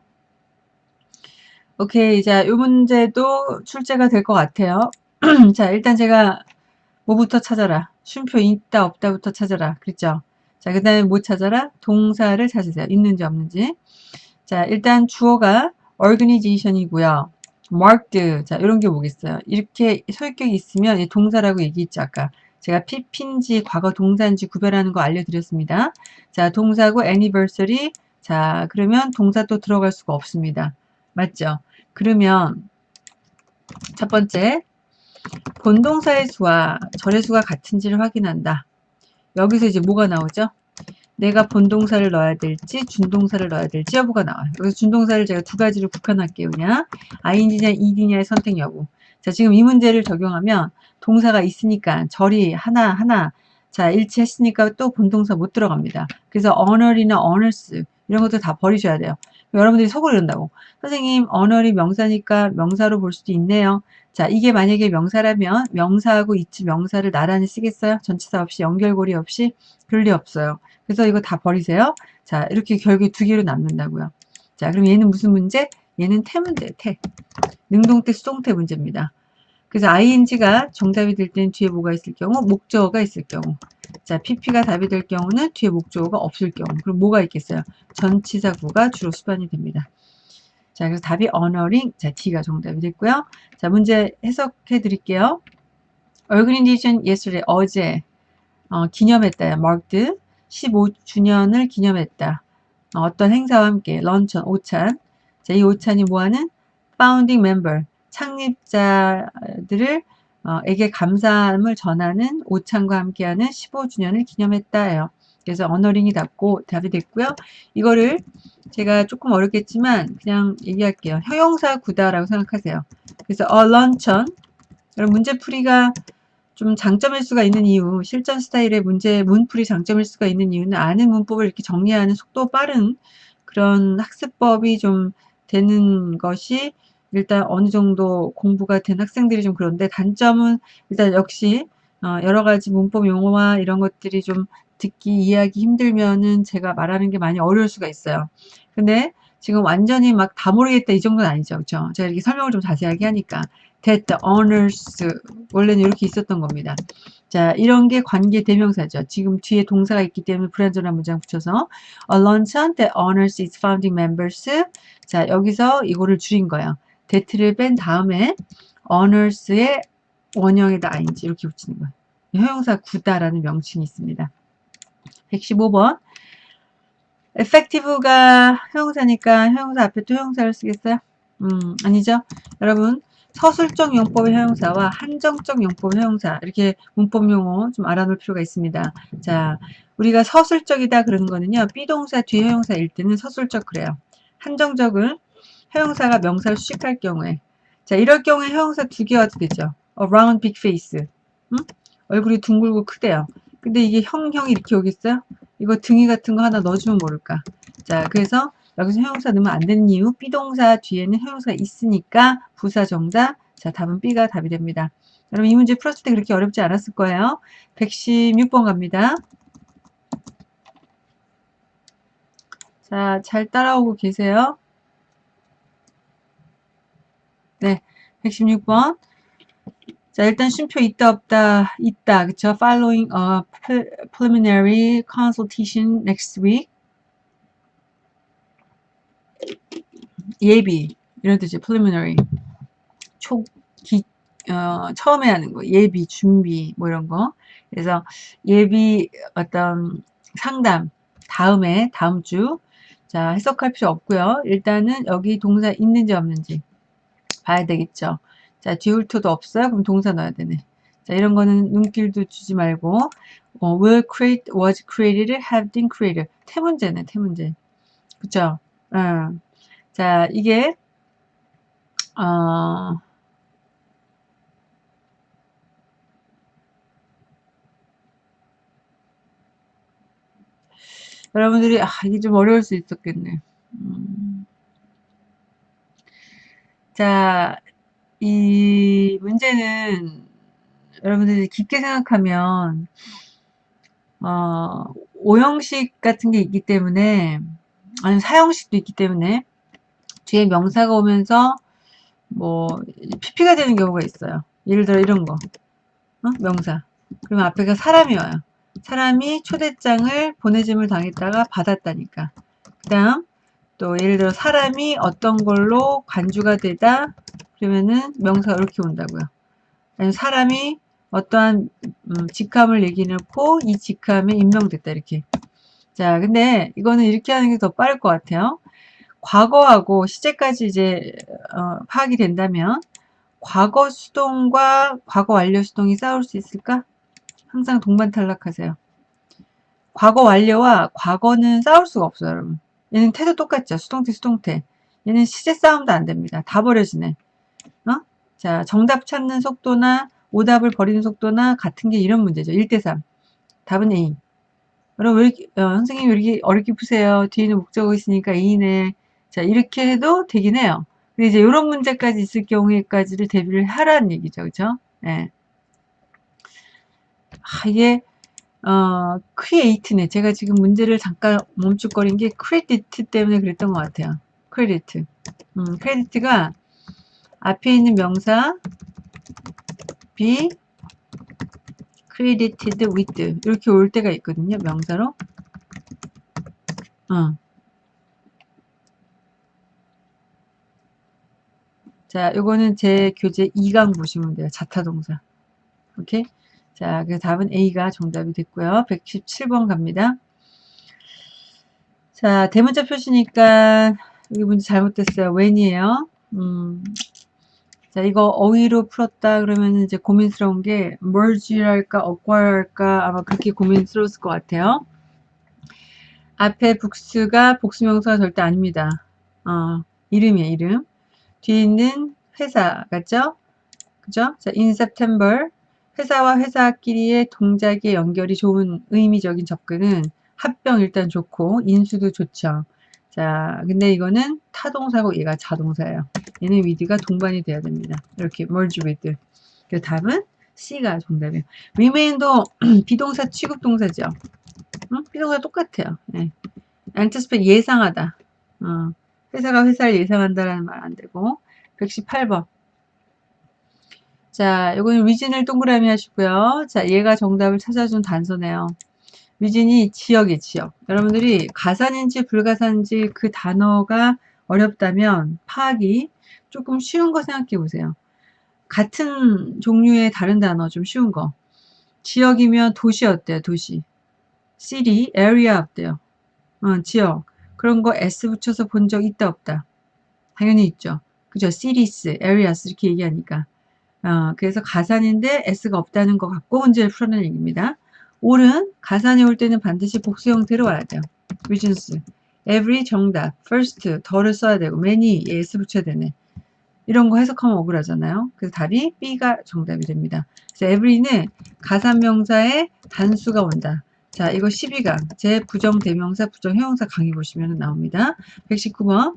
오케이. 자, 이 문제도 출제가 될 것 같아요. 자, 일단 제가 뭐부터 찾아라. 쉼표 있다 없다부터 찾아라. 그랬죠? 자, 그 다음에 뭐 찾아라? 동사를 찾으세요. 있는지 없는지. 자, 일단 주어가 organization이고요. marked. 자, 이런 게 뭐겠어요? 이렇게 소유격이 있으면 동사라고 얘기했죠, 아까. 제가 PP인지 과거 동사인지 구별하는 거 알려드렸습니다. 자, 동사고 anniversary. 자, 그러면 동사 또 들어갈 수가 없습니다. 맞죠? 그러면 첫 번째 본동사의 수와 절의 수가 같은지를 확인한다. 여기서 이제 뭐가 나오죠? 내가 본동사를 넣어야 될지 준동사를 넣어야 될지 여부가 나와요. 여기서 준동사를 제가 두 가지를 국한할게요. 그냥 ing냐 ed냐의 선택 여부. 자 지금 이 문제를 적용하면 동사가 있으니까 절이 하나 하나 자 일치했으니까 또 본동사 못 들어갑니다. 그래서 honor이나 honors 이런 것도 다 버리셔야 돼요. 여러분들이 속으로 이런다고 선생님 honor이 명사니까 명사로 볼 수도 있네요. 자 이게 만약에 명사라면 명사하고 이치 명사를 나란히 쓰겠어요? 전치사 없이 연결고리 없이 그럴 리 없어요. 그래서 이거 다 버리세요. 자 이렇게 결국에 두 개로 남는다고요. 자 그럼 얘는 무슨 문제? 얘는 태 문제 태. 능동태 수동태 문제입니다. 그래서 ing가 정답이 될 때는 뒤에 뭐가 있을 경우 목적어가 있을 경우 자 pp가 답이 될 경우는 뒤에 목적어가 없을 경우 그럼 뭐가 있겠어요? 전치사구가 주로 수반이 됩니다. 자, 그래서 답이 honoring. 자, D가 정답이 됐고요. 자, 문제 해석해 드릴게요. Organization yesterday, 어제, 어, 기념했다. marked. 15주년을 기념했다. 어, 떤 행사와 함께, 런천, 오찬. 자, 이 오찬이 뭐하는? founding member, 창립자들을 어, 에게 감사함을 전하는 오찬과 함께하는 15주년을 기념했다예요. 그래서 언어링이 닫고 답이 됐고요. 이거를 제가 조금 어렵겠지만 그냥 얘기할게요. 형용사 구다라고 생각하세요. 그래서 어 런천 여러분 문제풀이가 좀 장점일 수가 있는 이유 실전 스타일의 문제 문풀이 장점일 수가 있는 이유는 아는 문법을 이렇게 정리하는 속도 빠른 그런 학습법이 좀 되는 것이 일단 어느 정도 공부가 된 학생들이 좀 그런데 단점은 일단 역시 어, 여러 가지 문법 용어와 이런 것들이 좀 듣기 이해하기 힘들면은 제가 말하는 게 많이 어려울 수가 있어요. 근데 지금 완전히 막 다 모르겠다 이 정도는 아니죠. 그렇죠? 제가 이렇게 설명을 좀 자세하게 하니까 that honors 원래는 이렇게 있었던 겁니다. 자, 이런 게 관계 대명사죠. 지금 뒤에 동사가 있기 때문에 불완전한 문장 붙여서 a luncheon that honors its founding members 자, 여기서 이거를 줄인 거예요. that를 뺀 다음에 honors의 원형에다 ing 이렇게 붙이는 거예요. 형용사 구다라는 명칭이 있습니다. 115번 effective가 형용사니까 형용사 앞에 또 형용사를 쓰겠어요? 음 아니죠. 여러분 서술적 용법의 형용사와 한정적 용법의 형용사 이렇게 문법 용어 좀 알아놓을 필요가 있습니다. 자 우리가 서술적이다 그러는 거는요. 비동사 뒤 형용사일 때는 서술적 그래요. 한정적은 형용사가 명사를 수식할 경우에 자 이럴 경우에 형용사 두 개가 되겠죠. around big face 음? 얼굴이 둥글고 크대요. 근데 이게 형형이 이렇게 오겠어요? 이거 등이 같은 거 하나 넣어주면 모를까. 자, 그래서 여기서 형용사 넣으면 안 되는 이유 비동사 뒤에는 형용사가 있으니까 부사 정답. 자, 답은 B가 답이 됩니다. 여러분 이 문제 풀었을 때 그렇게 어렵지 않았을 거예요. 116번 갑니다. 자, 잘 따라오고 계세요. 네, 116번. 자, 일단 쉼표 있다 없다 있다. 그쵸? Following a preliminary consultation next week. 예비. 이런 뜻이 preliminary. 초 기, 어, 처음에 하는 거. 예비 준비 뭐 이런 거. 그래서 예비 어떤 상담. 다음에 다음 주. 자 해석할 필요 없고요. 일단은 여기 동사 있는지 없는지 봐야 되겠죠 자, 뒤울토도 없어요? 그럼 동사 넣어야 되네. 자, 이런 거는 눈길도 주지 말고 어, will create, was created, have been created. 태문제네, 태문제. 그쵸? 어. 자, 이게 어, 여러분들이 아 이게 좀 어려울 수 있었겠네. 음. 자, 이 문제는 여러분들이 깊게 생각하면 어, 오형식 같은 게 있기 때문에 아니 사형식도 있기 때문에 뒤에 명사가 오면서 뭐 PP가 되는 경우가 있어요. 예를 들어 이런 거 어? 명사 그러면 앞에가 사람이 와요. 사람이 초대장을 보내짐을 당했다가 받았다니까. 그 다음 또 예를 들어 사람이 어떤 걸로 관주가 되다 그러면은 명사가 이렇게 온다고요. 사람이 어떠한 음, 직함을 얘기해놓고 이 직함에 임명됐다 이렇게. 자 근데 이거는 이렇게 하는 게 더 빠를 것 같아요. 과거하고 시제까지 이제 어, 파악이 된다면 과거 수동과 과거 완료 수동이 싸울 수 있을까? 항상 동반 탈락하세요. 과거 완료와 과거는 싸울 수가 없어요, 여러분. 얘는 태도 똑같죠. 수동태, 수동태. 얘는 시제 싸움도 안 됩니다. 다 버려지네. 어? 자, 정답 찾는 속도나 오답을 버리는 속도나 같은 게 이런 문제죠. 1대3. 답은 A. 여러분, 왜 이렇게, 어, 선생님 왜 이렇게 어렵게 푸세요? 뒤에는 목적어 있으니까 A네. 자, 이렇게 해도 되긴 해요. 근데 이제 이런 문제까지 있을 경우에까지를 대비를 하라는 얘기죠. 그죠? 예. 네. 아, 이게 어, create네. 제가 지금 문제를 잠깐 멈칫거린 게 크레디트 때문에 그랬던 것 같아요. 크레디트. 음, credit가 앞에 있는 명사 be credited with 이렇게 올 때가 있거든요. 명사로. 어. 자, 요거는 제 교재 2강 보시면 돼요. 자타동사. 오케이? 자, 그 답은 A가 정답이 됐고요. 117번 갑니다. 자, 대문자 표시니까 여기 문제 잘못됐어요. when이에요. 음, 자, 이거 어휘로 풀었다 그러면 이제 고민스러운 게 merge랄까 acquire할까 아마 그렇게 고민스러웠을 것 같아요. 앞에 복수가 복수명사가 절대 아닙니다. 어, 이름이에요, 이름. 뒤에 있는 회사 같죠? 그죠? 자, in September 회사와 회사끼리의 동작의 연결이 좋은 의미적인 접근은 합병 일단 좋고 인수도 좋죠. 자, 근데 이거는 타동사고 얘가 자동사예요. 얘는 with가 동반이 돼야 됩니다. 이렇게 merge with. 그 답은 C가 정답이에요. remain도 비동사 취급 동사죠. 응? 비동사 똑같아요. 네. anticipate 예상하다. 어. 회사가 회사를 예상한다라는 말 안 되고 118번 자, 이거는 위진을 동그라미 하시고요. 자, 얘가 정답을 찾아준 단서네요. 위진이 지역이 지역. 여러분들이 가산인지 불가산인지 그 단어가 어렵다면 파악이 조금 쉬운 거 생각해 보세요. 같은 종류의 다른 단어 좀 쉬운 거. 지역이면 도시 어때요? 도시. city, area 어때요? 어, 지역. 그런 거 s 붙여서 본 적 있다 없다? 당연히 있죠. 그죠? cities, areas 이렇게 얘기하니까. 어, 그래서 가산인데 s가 없다는 것 같고 문제를 풀어낸 얘기입니다. 올은 가산이 올 때는 반드시 복수 형태로 와야 돼요. reasons. every 정답. first 더를 써야 되고 many s 붙여야 되네. 이런 거 해석하면 억울하잖아요. 그래서 답이 B가 정답이 됩니다. 그래서 every는 가산명사의 단수가 온다. 자, 이거 12강. 제 부정 대명사, 부정 형용사 강의 보시면 나옵니다. 119번.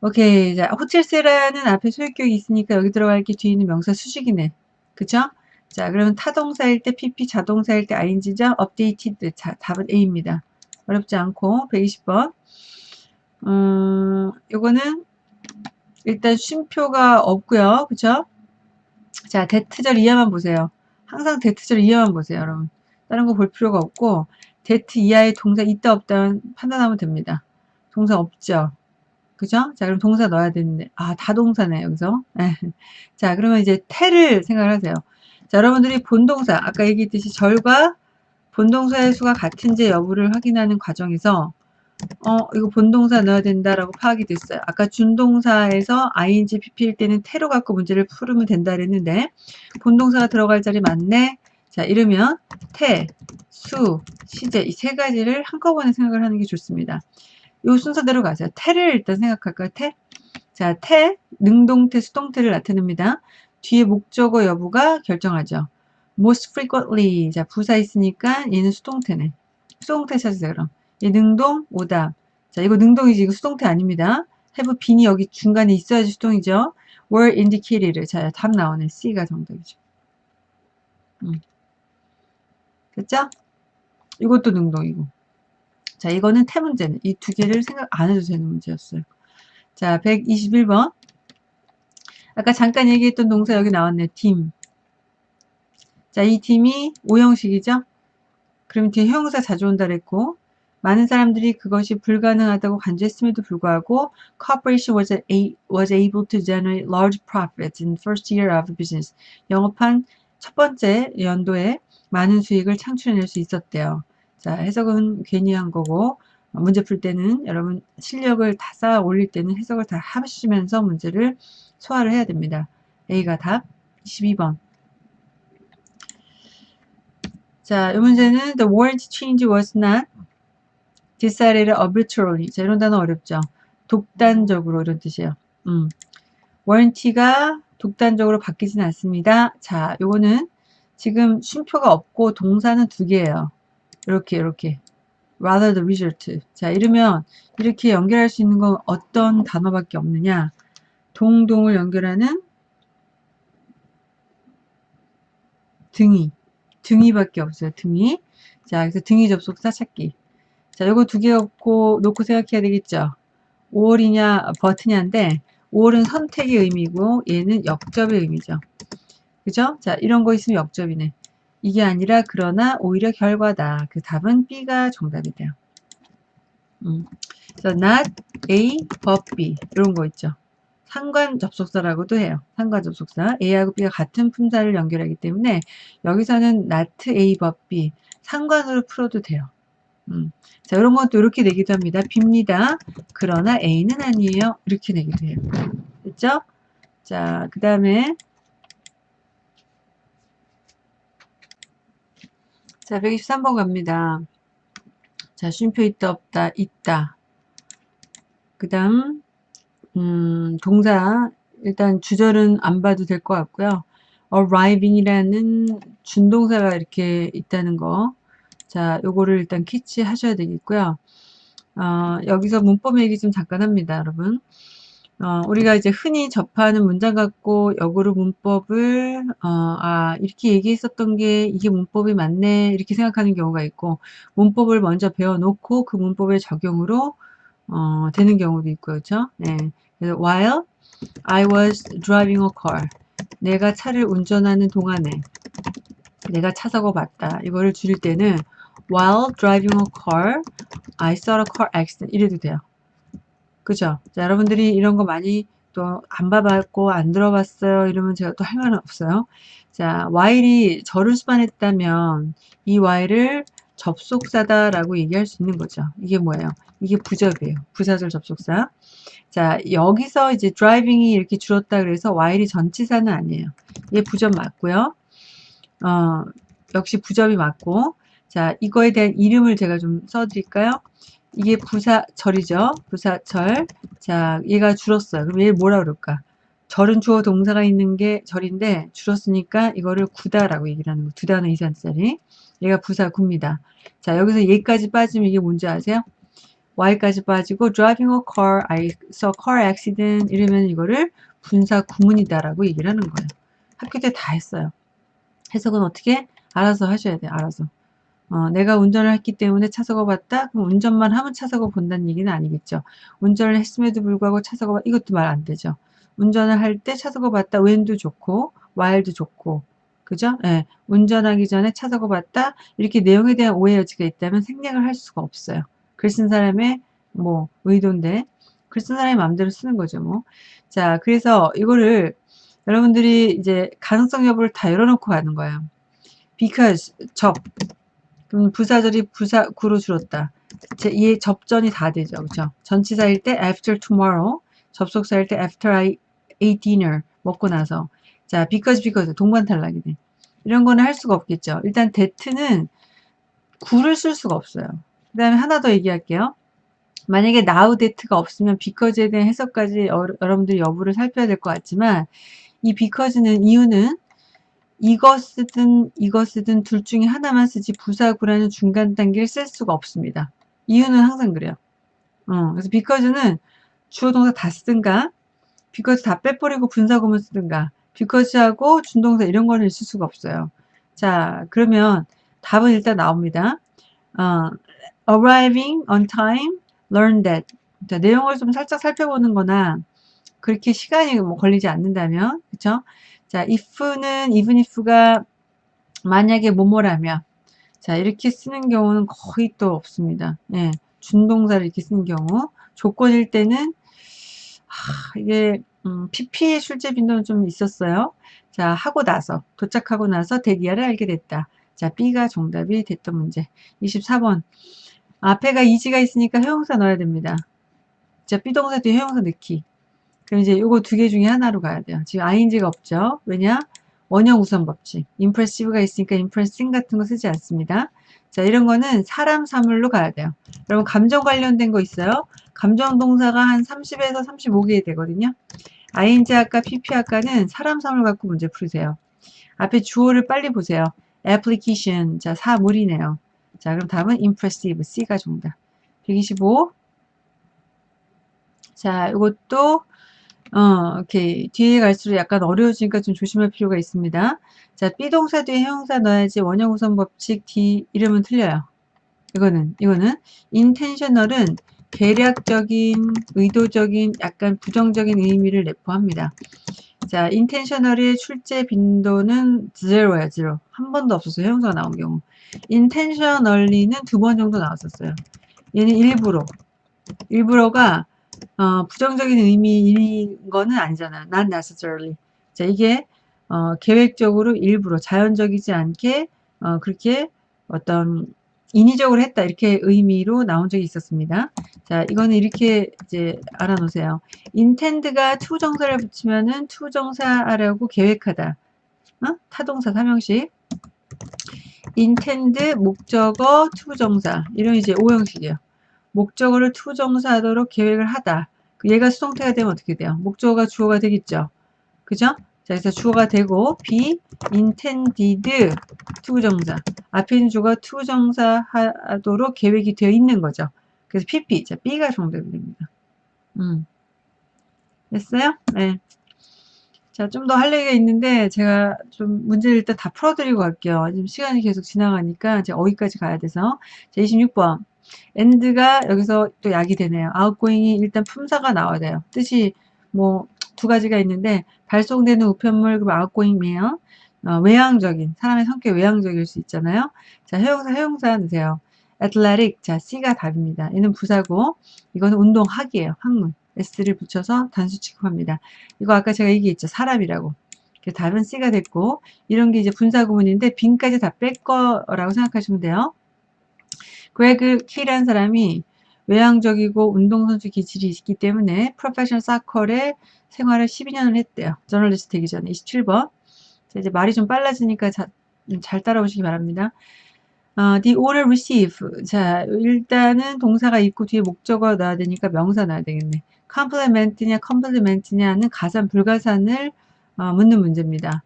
오케이. 자, 호텔세라는 앞에 소유격이 있으니까 여기 들어갈 게 뒤에 있는 명사 수식이네. 그쵸? 자, 그러면 타동사일 때 PP, 자동사일 때 ING죠? updated. 자, 답은 A입니다. 어렵지 않고 120번. 음, 요거는 일단 쉼표가 없고요. 그쵸? 자, 대트절 이하만 보세요. 항상 대트절 이하만 보세요, 여러분. 다른 거 볼 필요가 없고 대트 이하의 동사 있다 없다 판단하면 됩니다. 동사 없죠. 그죠? 자, 그럼 동사 넣어야 되는데, 아, 다 동사네, 여기서. 네. 자, 그러면 이제 태를 생각을 하세요. 자, 여러분들이 본동사, 아까 얘기했듯이 절과 본동사의 수가 같은지 여부를 확인하는 과정에서, 어, 이거 본동사 넣어야 된다라고 파악이 됐어요. 아까 준동사에서 ing, pp일 때는 태로 갖고 문제를 풀으면 된다 그랬는데 본동사가 들어갈 자리 맞네. 자, 이러면 태, 수, 시제 이 세 가지를 한꺼번에 생각을 하는 게 좋습니다. 이 순서대로 가세요. 태를 일단 생각할까요? 태? 자, 태, 능동태, 수동태를 나타냅니다. 뒤에 목적어 여부가 결정하죠. most frequently. 자, 부사 있으니까 얘는 수동태네. 수동태 찾으세요, 그럼. 얘 능동, 오답. 자, 이거 능동이지. 이거 수동태 아닙니다. have been이 여기 중간에 있어야지 수동이죠. were indicated. 자, 답 나오네. C가 정답이죠. 음. 됐죠? 이것도 능동이고. 자, 이거는 태 문제는 이 두 개를 생각 안 해도 되는 문제였어요. 자, 121번. 아까 잠깐 얘기했던 동사 여기 나왔네. 팀. 자, 이 팀이 오형식이죠? 그럼 뒤에 형용사 자주 온다 그랬고 많은 사람들이 그것이 불가능하다고 간주했음에도 불구하고 corporation was, a, was able to generate large profits in first year of business. 영업한 첫 번째 연도에 많은 수익을 창출해낼 수 있었대요. 자, 해석은 괜히 한 거고 문제 풀 때는 여러분 실력을 다 쌓아 올릴 때는 해석을 다 하시면서 문제를 소화를 해야 됩니다. A가 답 22번. 자, 이 문제는 the warranty change was not decided arbitrarily. 자, 이런 단어 어렵죠. 독단적으로 이런 뜻이에요. 음. warranty가 독단적으로 바뀌진 않습니다. 자, 요거는 지금 쉼표가 없고 동사는 두 개예요. 이렇게 이렇게 rather the result. 자, 이러면 이렇게 연결할 수 있는 건 어떤 단어밖에 없느냐? 동동을 연결하는 등이 등이밖에 없어요. 등이. 자, 그래서 등이 접속사 찾기. 자, 요거 두 개 없고 놓고 생각해야 되겠죠. 5월이냐 버트냐인데 5월은 선택의 의미고 얘는 역접의 의미죠. 그죠? 자, 이런 거 있으면 역접이네. 이게 아니라 그러나 오히려 결과다. 그 답은 B가 정답이 돼요. 음. So not A, but B 이런 거 있죠. 상관 접속사라고도 해요. 상관 접속사. A하고 B가 같은 품사를 연결하기 때문에 여기서는 not A but B 상관으로 풀어도 돼요. 음. 자, 이런 것도 이렇게 내기도 합니다. B입니다. 그러나 A는 아니에요. 이렇게 내기도 해요. 됐죠? 자, 그 다음에 자, 123번 갑니다. 자, 쉼표 있다, 없다, 있다. 그 다음 음, 동사 일단 주절은 안 봐도 될 것 같고요. arriving이라는 준동사가 이렇게 있다는 거. 자, 요거를 일단 캐치 하셔야 되겠고요. 어, 여기서 문법 얘기 좀 잠깐 합니다, 여러분. 어, 우리가 이제 흔히 접하는 문장 갖고 역으로 문법을 어, 아 이렇게 얘기했었던 게 이게 문법이 맞네 이렇게 생각하는 경우가 있고 문법을 먼저 배워놓고 그 문법의 적용으로 어, 되는 경우도 있고 그렇죠? 네. While I was driving a car 내가 차를 운전하는 동안에 내가 차 사고 봤다 이거를 줄일 때는 while driving a car I saw a car accident 이래도 돼요 그죠 자, 여러분들이 이런 거 많이 또 안 봐봤고 안 들어봤어요 이러면 제가 또 할 말은 없어요 자 while이 저를 수반했다면 이 while을 접속사다라고 얘기할 수 있는 거죠. 이게 뭐예요? 이게 부접이에요. 부사절 접속사. 자, 여기서 이제 driving이 이렇게 줄었다 그래서 while이 전치사는 아니에요. 얘 부접 맞고요. 어, 역시 부접이 맞고. 자, 이거에 대한 이름을 제가 좀 써드릴까요? 이게 부사절이죠. 부사절. 자, 얘가 줄었어요. 그럼 얘 뭐라 그럴까? 절은 주어 동사가 있는 게 절인데 줄었으니까 이거를 구다라고 얘기를 하는 거. 두 단어 이상짜리. 얘가 부사 구입니다. 자, 여기서 얘까지 빠지면 이게 뭔지 아세요? Y까지 빠지고 driving a car, I saw car accident 이러면 이거를 분사 구문이다라고 얘기를 하는 거예요. 학교 때 다 했어요. 해석은 어떻게? 알아서 하셔야 돼요. 알아서. 어, 내가 운전을 했기 때문에 차 사고 봤다? 그럼 운전만 하면 차 사고 본다는 얘기는 아니겠죠. 운전을 했음에도 불구하고 차 사고 봤 이것도 말 안 되죠. 운전을 할 때 차 사고 봤다? when도 좋고 while도 좋고 그죠? 예. 운전하기 전에 차 사고 봤다? 이렇게 내용에 대한 오해 여지가 있다면 생략을 할 수가 없어요. 글 쓴 사람의 뭐 의도인데 글 쓴 사람의 마음대로 쓰는 거죠. 뭐. 자, 그래서 이거를 여러분들이 이제 가능성 여부를 다 열어놓고 가는 거예요. because 적 그럼 부사절이 부사 구로 줄었다. 제, 이 접전이 다 되죠. 그죠? 전치사일 때 after tomorrow, 접속사일 때 after I ate dinner, 먹고 나서. 자, because, because, 동반 탈락이 돼. 이런 거는 할 수가 없겠죠. 일단 that는 구를 쓸 수가 없어요. 그 다음에 하나 더 얘기할게요. 만약에 now that가 없으면 because에 대한 해석까지 어, 여러분들이 여부를 살펴야 될 것 같지만 이 because는 이유는 이것이든 이것이든 둘 중에 하나만 쓰지 부사구라는 중간 단계를 쓸 수가 없습니다. 이유는 항상 그래요. 어, 그래서 because는 주어 동사 다 쓰든가 because 다 빼버리고 분사구문 쓰든가 because하고 준동사 이런 거는 쓸 수가 없어요. 자 그러면 답은 일단 나옵니다. 어, arriving on time, learn that. 자, 내용을 좀 살짝 살펴보는 거나 그렇게 시간이 뭐 걸리지 않는다면 그쵸? 자, if는 even if가 만약에 뭐뭐라면 자, 이렇게 쓰는 경우는 거의 또 없습니다. 예, 준동사를 이렇게 쓰는 경우 조건일 때는 하, 이게 음, PP의 출제 빈도는 좀 있었어요. 자, 하고 나서 도착하고 나서 대기하를 알게 됐다. 자, B가 정답이 됐던 문제. 24번. 앞에가 이지가 있으니까 회용사 넣어야 됩니다. 자, B동사 뒤에 회용사 넣기. 그럼 이제 요거 두 개 중에 하나로 가야 돼요. 지금 ing가 없죠. 왜냐? 원형 우선 법칙. impressive가 있으니까 impressing 같은 거 쓰지 않습니다. 자, 이런 거는 사람 사물로 가야 돼요. 여러분, 감정 관련된 거 있어요? 감정 동사가 한 30에서 35개 되거든요. ing 아까 pp 아까는 사람 사물 갖고 문제 풀으세요. 앞에 주어를 빨리 보세요. application. 자, 사물이네요. 자, 그럼 답은 impressive. C가 정답. 125. 자, 이것도 어, 오케이. 뒤에 갈수록 약간 어려워지니까 좀 조심할 필요가 있습니다. 자, B동사 뒤에 형용사 넣어야지 원형 우선 법칙 D 이름은 틀려요. 이거는, 이거는 intentional은 계략적인, 의도적인, 약간 부정적인 의미를 내포합니다. 자, intentional의 출제 빈도는 제로야, 제로. 한 번도 없었어요. 형용사가 나온 경우. Intentionally는 두 번 정도 나왔었어요. 얘는 일부러. 일부러가 어, 부정적인 의미인 거는 아니잖아. not necessarily. 자, 이게 어, 계획적으로 일부러 자연적이지 않게 어, 그렇게 어떤 인위적으로 했다 이렇게 의미로 나온 적이 있었습니다. 자, 이거는 이렇게 이제 알아놓으세요. intend가 to 정사를 붙이면은 to 정사라고 계획하다. 어? 타동사 삼형식. Intend 목적어 to 정사 이런 이제 오형식이에요. 목적어를 to 정사하도록 계획을 하다. 그 얘가 수동태가 되면 어떻게 돼요? 목적어가 주어가 되겠죠. 그죠? 자, 그래서 주어가 되고 be intended to 정사. 앞에 있는 주어가 to 정사 하도록 계획이 되어 있는 거죠. 그래서 pp. 자, b가 정답이 됩니다. 음. 됐어요? 네. 자, 좀 더 할 얘기가 있는데 제가 좀 문제를 일단 다 풀어드리고 갈게요. 지금 시간이 계속 지나가니까 이제 어디까지 가야 돼서. 자, 26번. end가 여기서 또 약이 되네요. outgoing이 일단 품사가 나와야 돼요. 뜻이 뭐 두 가지가 있는데 발송되는 우편물 그리고 outgoing이에요. 어, 외향적인 사람의 성격 외향적일 수 있잖아요. 자, 해용사 해용사 넣으세요. athletic 자 C가 답입니다. 얘는 부사고 이거는 운동학이에요. 학문. S를 붙여서 단수 취급합니다. 이거 아까 제가 얘기했죠. 사람이라고. 답은 C가 됐고 이런 게 이제 분사 구문인데 빈까지 다 뺄 거라고 생각하시면 돼요. 그레그 키라는 사람이 외향적이고 운동선수 기질이 있기 때문에 프로페셔널 사커의 생활을 12년을 했대요. 저널리스트 되기 전에 27번. 자, 이제 말이 좀 빨라지니까 자, 잘 따라오시기 바랍니다. 어, the order receive. 자, 일단은 동사가 있고 뒤에 목적어 넣어야 되니까 명사 넣어야 되겠네. Compliment냐 compliment냐는 가산 불가산을 어, 묻는 문제입니다.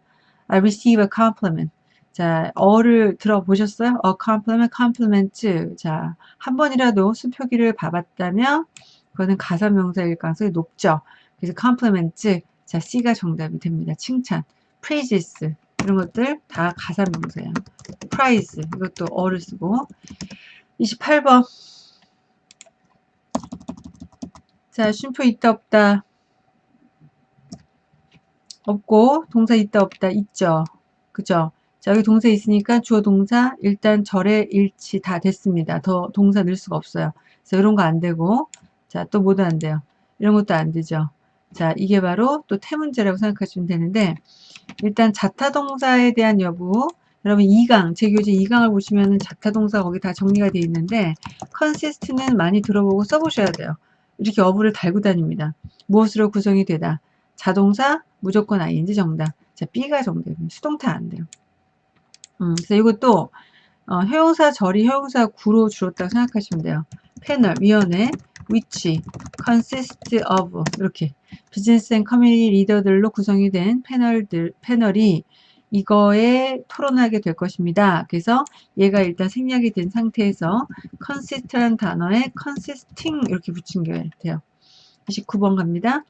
I receive a compliment. 자, 어를 들어보셨어요? a compliment, compliment. 자, 한 번이라도 수표기를 봐봤다면 그거는 가사명사일 가능성이 높죠. 그래서 compliment. 자, C가 정답이 됩니다. 칭찬. praises. 이런 것들 다 가사명사예요. prize. 이것도 어를 쓰고. 28번. 자, 쉼표 있다 없다. 없고 동사 있다 없다 있죠. 그죠? 자, 여기 동사 있으니까 주어 동사 일단 절의 일치 다 됐습니다. 더 동사 넣을 수가 없어요. 그래서 이런 거 안 되고 자, 또 뭐도 안 돼요. 이런 것도 안 되죠. 자, 이게 바로 또 태문제라고 생각하시면 되는데 일단 자타 동사에 대한 여부 여러분 2강, 제 교재 2강을 보시면 은 자타동사 거기 다 정리가 되어 있는데 consist는 많이 들어보고 써보셔야 돼요. 이렇게 어부를 달고 다닙니다. 무엇으로 구성이 되다. 자동사 무조건 ing 정답. 자, B가 정답입니다. 수동태 안 돼요. 음, 그래서 이것도 어, 형용사 절이 형용사 구로 줄었다고 생각하시면 돼요. 패널, 위원회, which, consist of 이렇게 business and community leader들로 구성이 된 패널들, 패널이 이거에 토론하게 될 것입니다. 그래서 얘가 일단 생략이 된 상태에서 consist라는 단어에 consisting 이렇게 붙인 게 돼요. 29번 갑니다.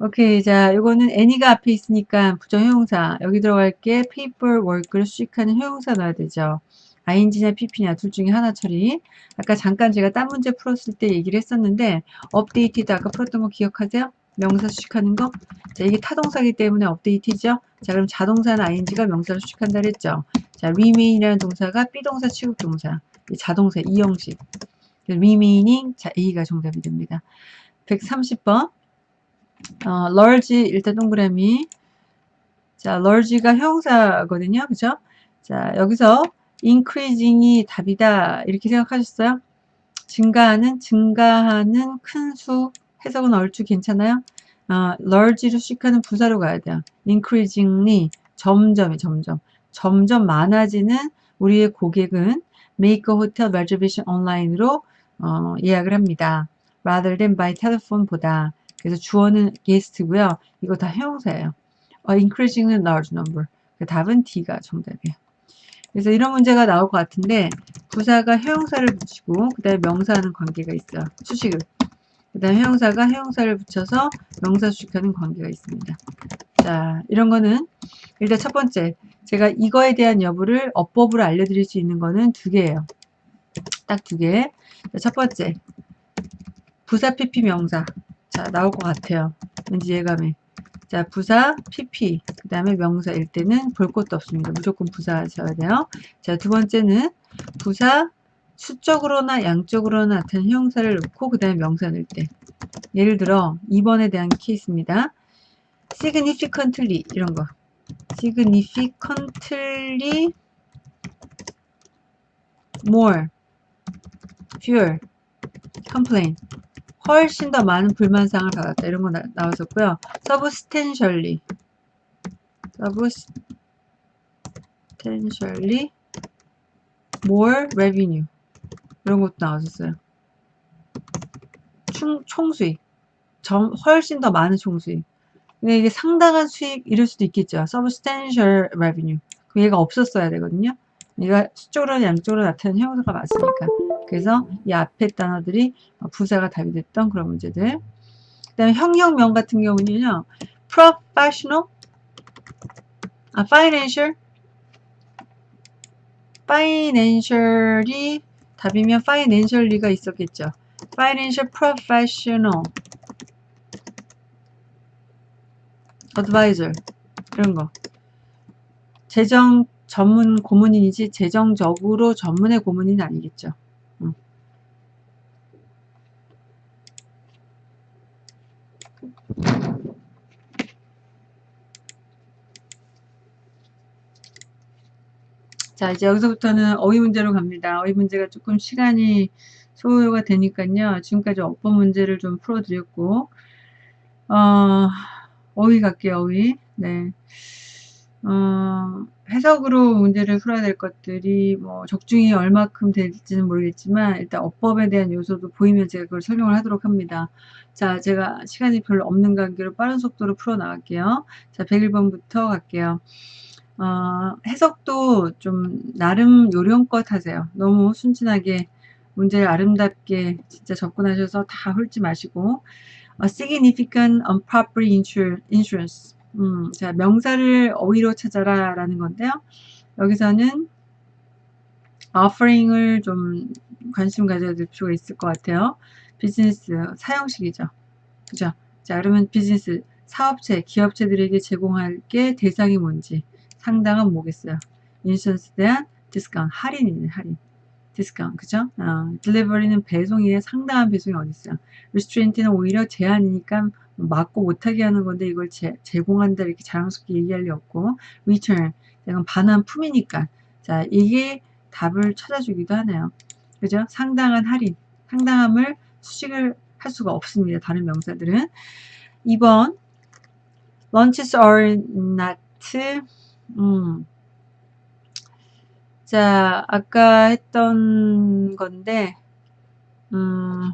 오케이 자 이거는 any가 앞에 있으니까 부정형용사 여기 들어갈 게 paperwork를 수식하는 형용사 넣어야 되죠. ing냐 pp냐 둘 중에 하나 처리 아까 잠깐 제가 딴 문제 풀었을 때 얘기를 했었는데 업데이트도 아까 풀었던 거 기억하세요? 명사 수식하는 거? 자, 이게 타동사기 때문에 업데이트죠? 자, 그럼 자동사는 ing가 명사를 수식한다 그랬죠? 자, remain이라는 동사가 비동사 취급 동사. 자동사 이 형식. remaining 자, A가 정답이 됩니다. 130번. 어, large 일단 동그라미. 자, large가 형사거든요. 그죠? 자, 여기서 increasing이 답이다. 이렇게 생각하셨어요? 증가하는, 증가하는 큰 수, 해석은 얼추 괜찮아요? 어, large로 수식하는 부사로 가야 돼요. increasingly, 점점이 점점. 점점 많아지는 우리의 고객은 make a hotel reservation online으로 어, 예약을 합니다. rather than by telephone 보다. 그래서 주어는 guest고요. 이거 다 형용사예요. 어, increasing은 large number. 그 답은 D가 정답이에요. 그래서 이런 문제가 나올 것 같은데 부사가 형용사를 붙이고 그 다음에 명사하는 관계가 있어요. 수식을. 그 다음에 형용사가 형용사를 붙여서 명사 수식하는 관계가 있습니다. 자 이런 거는 일단 첫 번째 제가 이거에 대한 여부를 어법으로 알려드릴 수 있는 거는 두 개예요. 딱 두 개. 첫 번째 부사 PP 명사 자 나올 것 같아요. 왠지 예감에 자 부사 PP 그 다음에 명사일 때는 볼 것도 없습니다. 무조건 부사 하셔야 돼요. 자 두 번째는 부사 수적으로나 양적으로나 나타나는 형사를 넣고 그 다음에 명사 넣을 때 예를 들어 2번에 대한 케이스입니다. significantly 이런 거 significantly more fewer complain 훨씬 더 많은 불만사항을 받았다. 이런 거 나, 나왔었고요. substantially substantially more revenue 이런 것도 나왔었어요. 총, 총수익 점, 훨씬 더 많은 총수익 근데 이게 상당한 수익 이럴 수도 있겠죠. substantial revenue 그 얘가 없었어야 되거든요. 얘가 수적으로 양쪽으로 나타나는 형용사가 맞으니까 그래서 이 앞에 단어들이 부사가 답이 됐던 그런 문제들. 그 다음에 형용명 같은 경우는요. professional, 아, financial, financial이 답이면 financially가 있었겠죠. financial professional, advisor 이런 거. 재정 전문 고문인이지 재정적으로 전문의 고문인 아니겠죠. 자 이제 여기서부터는 어휘 문제로 갑니다. 어휘 문제가 조금 시간이 소요가 되니까요. 지금까지 어법 문제를 좀 풀어드렸고 어, 어휘 갈게요. 어휘 네. 어, 해석으로 문제를 풀어야 될 것들이 뭐 적중이 얼마큼 될지는 모르겠지만 일단 어법에 대한 요소도 보이면 제가 그걸 설명을 하도록 합니다. 자, 제가 시간이 별로 없는 관계로 빠른 속도로 풀어 나갈게요. 자, 101번부터 갈게요. 어, 해석도 좀 나름 요령껏 하세요. 너무 순진하게 문제를 아름답게 진짜 접근하셔서 다 훑지 마시고 어, significant improper insurance 음, 자 명사를 어휘로 찾아라 라는 건데요. 여기서는 offering을 좀 관심 가져야 될 필요가 있을 것 같아요. 비즈니스 사형식이죠. 그죠? 자 그러면 비즈니스 사업체, 기업체들에게 제공할 게 대상이 뭔지 상당은 뭐겠어요? insurance 대한 디스카운트, 할인이네, 할인. 디스카운트, 그죠? 어, delivery는 배송이에 상당한 배송이 어디 있어요? restraint는 오히려 제한이니까 막고 못하게 하는 건데 이걸 제, 제공한다 이렇게 자랑스럽게 얘기할 리 없고 return 이건 반환 품이니까 자 이게 답을 찾아주기도 하네요. 그죠? 상당한 할인 상당함을 수식을 할 수가 없습니다. 다른 명사들은 2번 lunches are not 음. 자 아까 했던 건데 음,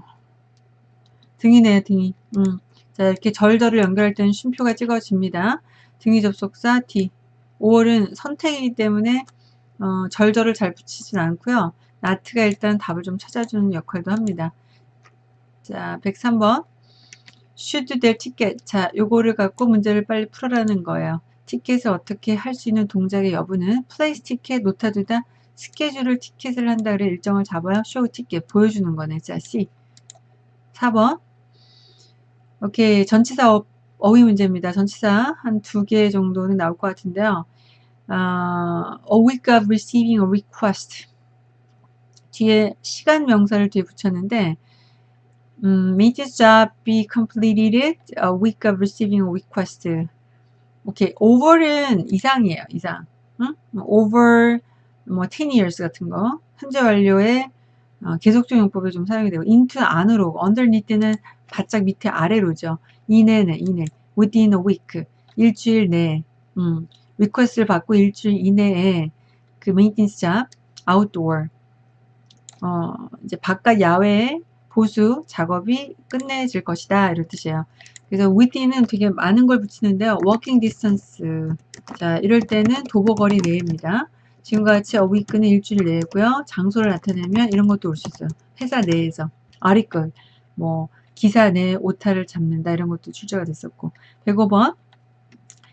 등이네요 등이 음. 자 이렇게 절절을 연결할 때는 쉼표가 찍어집니다. 등위 접속사 D 5월은 선택이기 때문에 어, 절절을 잘 붙이진 않고요. 나트가 일단 답을 좀 찾아주는 역할도 합니다. 자 103번 should their ticket 자 요거를 갖고 문제를 빨리 풀어라는 거예요. 티켓을 어떻게 할 수 있는 동작의 여부는 플레이스 티켓 놓다 두다 스케줄을 티켓을 한다 그래 일정을 잡아요. 쇼 티켓 보여주는 거네. 자 C 4번 오케이. 전치사 어, 어휘 문제입니다. 전치사 한 두 개 정도는 나올 것 같은데요. 어, a week of receiving a request. 뒤에 시간 명사를 뒤에 붙였는데 음, may this job be completed a week of receiving a request. 오케이. over은 이상이에요. 이상. 응? over 뭐 10 years 같은 거. 현재 완료의 어, 계속적 용법에 좀 사용이 되고 into 안으로 underneath는 바짝 밑에 아래로죠. 이내네 이내 within a week 일주일 내에 음, request를 받고 일주일 이내에 그 maintenance job outdoor 어, 이제 바깥 야외 보수 작업이 끝내질 것이다 이런 뜻이에요. 그래서 within은 되게 많은 걸 붙이는데요. working distance 자 이럴 때는 도보거리 내입니다. 지금과 같이 어위크는 일주일 내고요. 장소를 나타내면 이런 것도 올 수 있어요. 회사 내에서 아리끝 뭐 기사 내 오타를 잡는다 이런 것도 출제가 됐었고 105번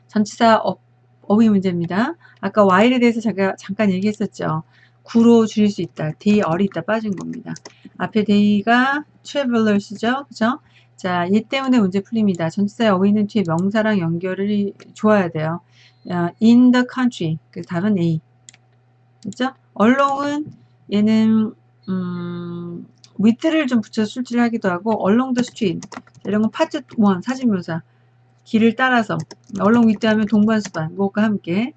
전치사 어, 어휘 문제입니다. 아까 while에 대해서 제가 잠깐 얘기했었죠. 구로 줄일 수 있다. day 얼이 있다 빠진 겁니다. 앞에 they가 travelers죠. 그죠? 자, 얘 때문에 문제 풀립니다. 전치사의 어휘는 뒤에 명사랑 연결이 좋아야 돼요. in the country. 그 답은 A. 그죠? along은 얘는 음, with를 좀 붙여서 숙지를 하기도 하고 along the street 이런 건 파트 1 사진 묘사 길을 따라서 along with 하면 동반수반 뭐가 함께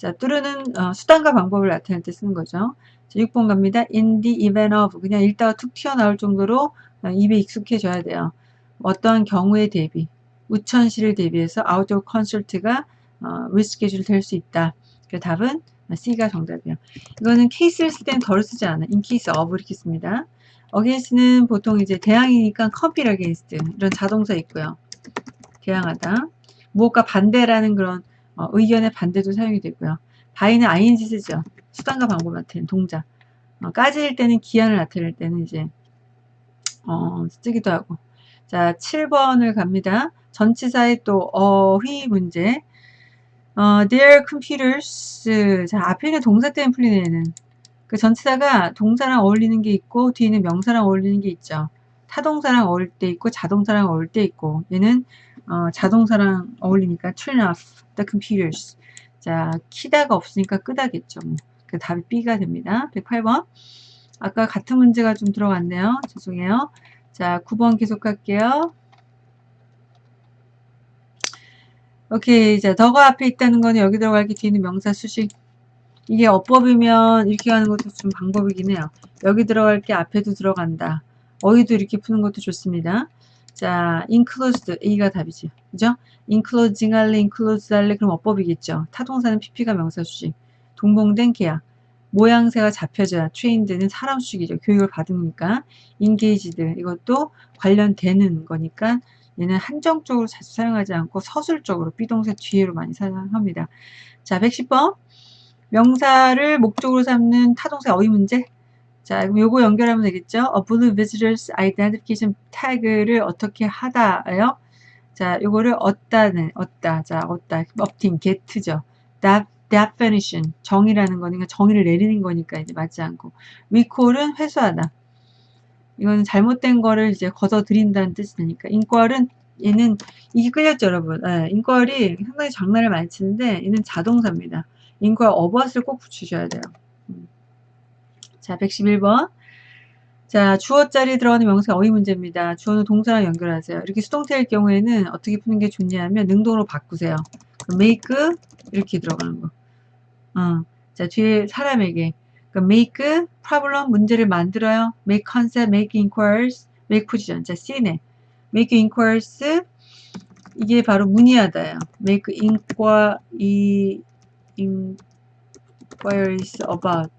자 through는 어, 수단과 방법을 나타낼 때 쓰는 거죠 자, 6번 갑니다 in the event of 그냥 읽다가 툭 튀어나올 정도로 어, 입에 익숙해져야 돼요 어떠한 경우에 대비 우천시를 대비해서 아웃도어 콘서트가 어, 리스케줄 될 수 있다 그 답은 C가 정답이에요. 이거는 케이스를 쓸 때는 덜 쓰지 않아. in case of 이렇게 씁니다. against는 보통 이제 대항이니까 compete against 이런 자동사 있고요. 대항하다. 무엇과 반대라는 그런 어, 의견의 반대도 사용이 되고요. by는 ing 쓰죠. 수단과 방법 나타내는 동작. 어, 까질 때는 기한을 나타낼 때는 이제 어, 쓰기도 하고. 자, 7번을 갑니다. 전치사의 또 어휘 문제. 어, their computers. 자, 앞에 있는 동사 때문에 풀리는 애는. 그 전치사가 동사랑 어울리는 게 있고, 뒤에는 명사랑 어울리는 게 있죠. 타동사랑 어울릴 때 있고, 자동사랑 어울릴 때 있고, 얘는 어, 자동사랑 어울리니까 turn off the computers. 자, 키다가 없으니까 끄다겠죠. 뭐. 그 답이 B가 됩니다. 108번. 아까 같은 문제가 좀 들어갔네요. 죄송해요. 자, 9번 계속 할게요. 오케이. 자, 더가 앞에 있다는 거는 여기 들어갈 게 뒤에는 명사 수식. 이게 어법이면 이렇게 가는 것도 좀 방법이긴 해요. 여기 들어갈 게 앞에도 들어간다. 어휘도 이렇게 푸는 것도 좋습니다. 자, inclosed. A가 답이지. 그죠? inclosing 할래, inclose 할래. 그럼 어법이겠죠. 타동사는 pp가 명사 수식. 동봉된 계약. 모양새가 잡혀져야 trained는 사람 수식이죠. 교육을 받으니까. engaged. 이것도 관련되는 거니까 얘는 한정적으로 자주 사용하지 않고 서술적으로 비동사 뒤에로 많이 사용합니다. 자, 110번. 명사를 목적으로 삼는 타동사 어휘 문제. 자, 그럼 요거 연결하면 되겠죠? A blue visitors identification tag를 어떻게 하다요? 자, 요거를 얻다는, 얻다. 자, 얻다. 업팅, get죠. definition. 정의라는 거니까 정의를 내리는 거니까 이제 맞지 않고. recall은 회수하다. 이거는 잘못된 거를 이제 걷어들인다는 뜻이 되니까 인과을은 얘는 이게 끌렸죠 여러분 네, 인과을이 상당히 장난을 많이 치는데 얘는 자동사입니다 인과 어벗을 꼭 붙이셔야 돼요 음. 자 111번 자, 주어 자리 들어가는 명사 어휘 문제입니다. 주어는 동사랑 연결하세요. 이렇게 수동태일 경우에는 어떻게 푸는 게 좋냐면 능동으로 바꾸세요. make 이렇게 들어가는 거. 어. 자, 뒤에 사람에게 그러니까 make problem 문제를 만들어요. make concept, make inquiries, make position. 자, C네. make inquiries 이게 바로 문의하다예요. make inquiry inquiries about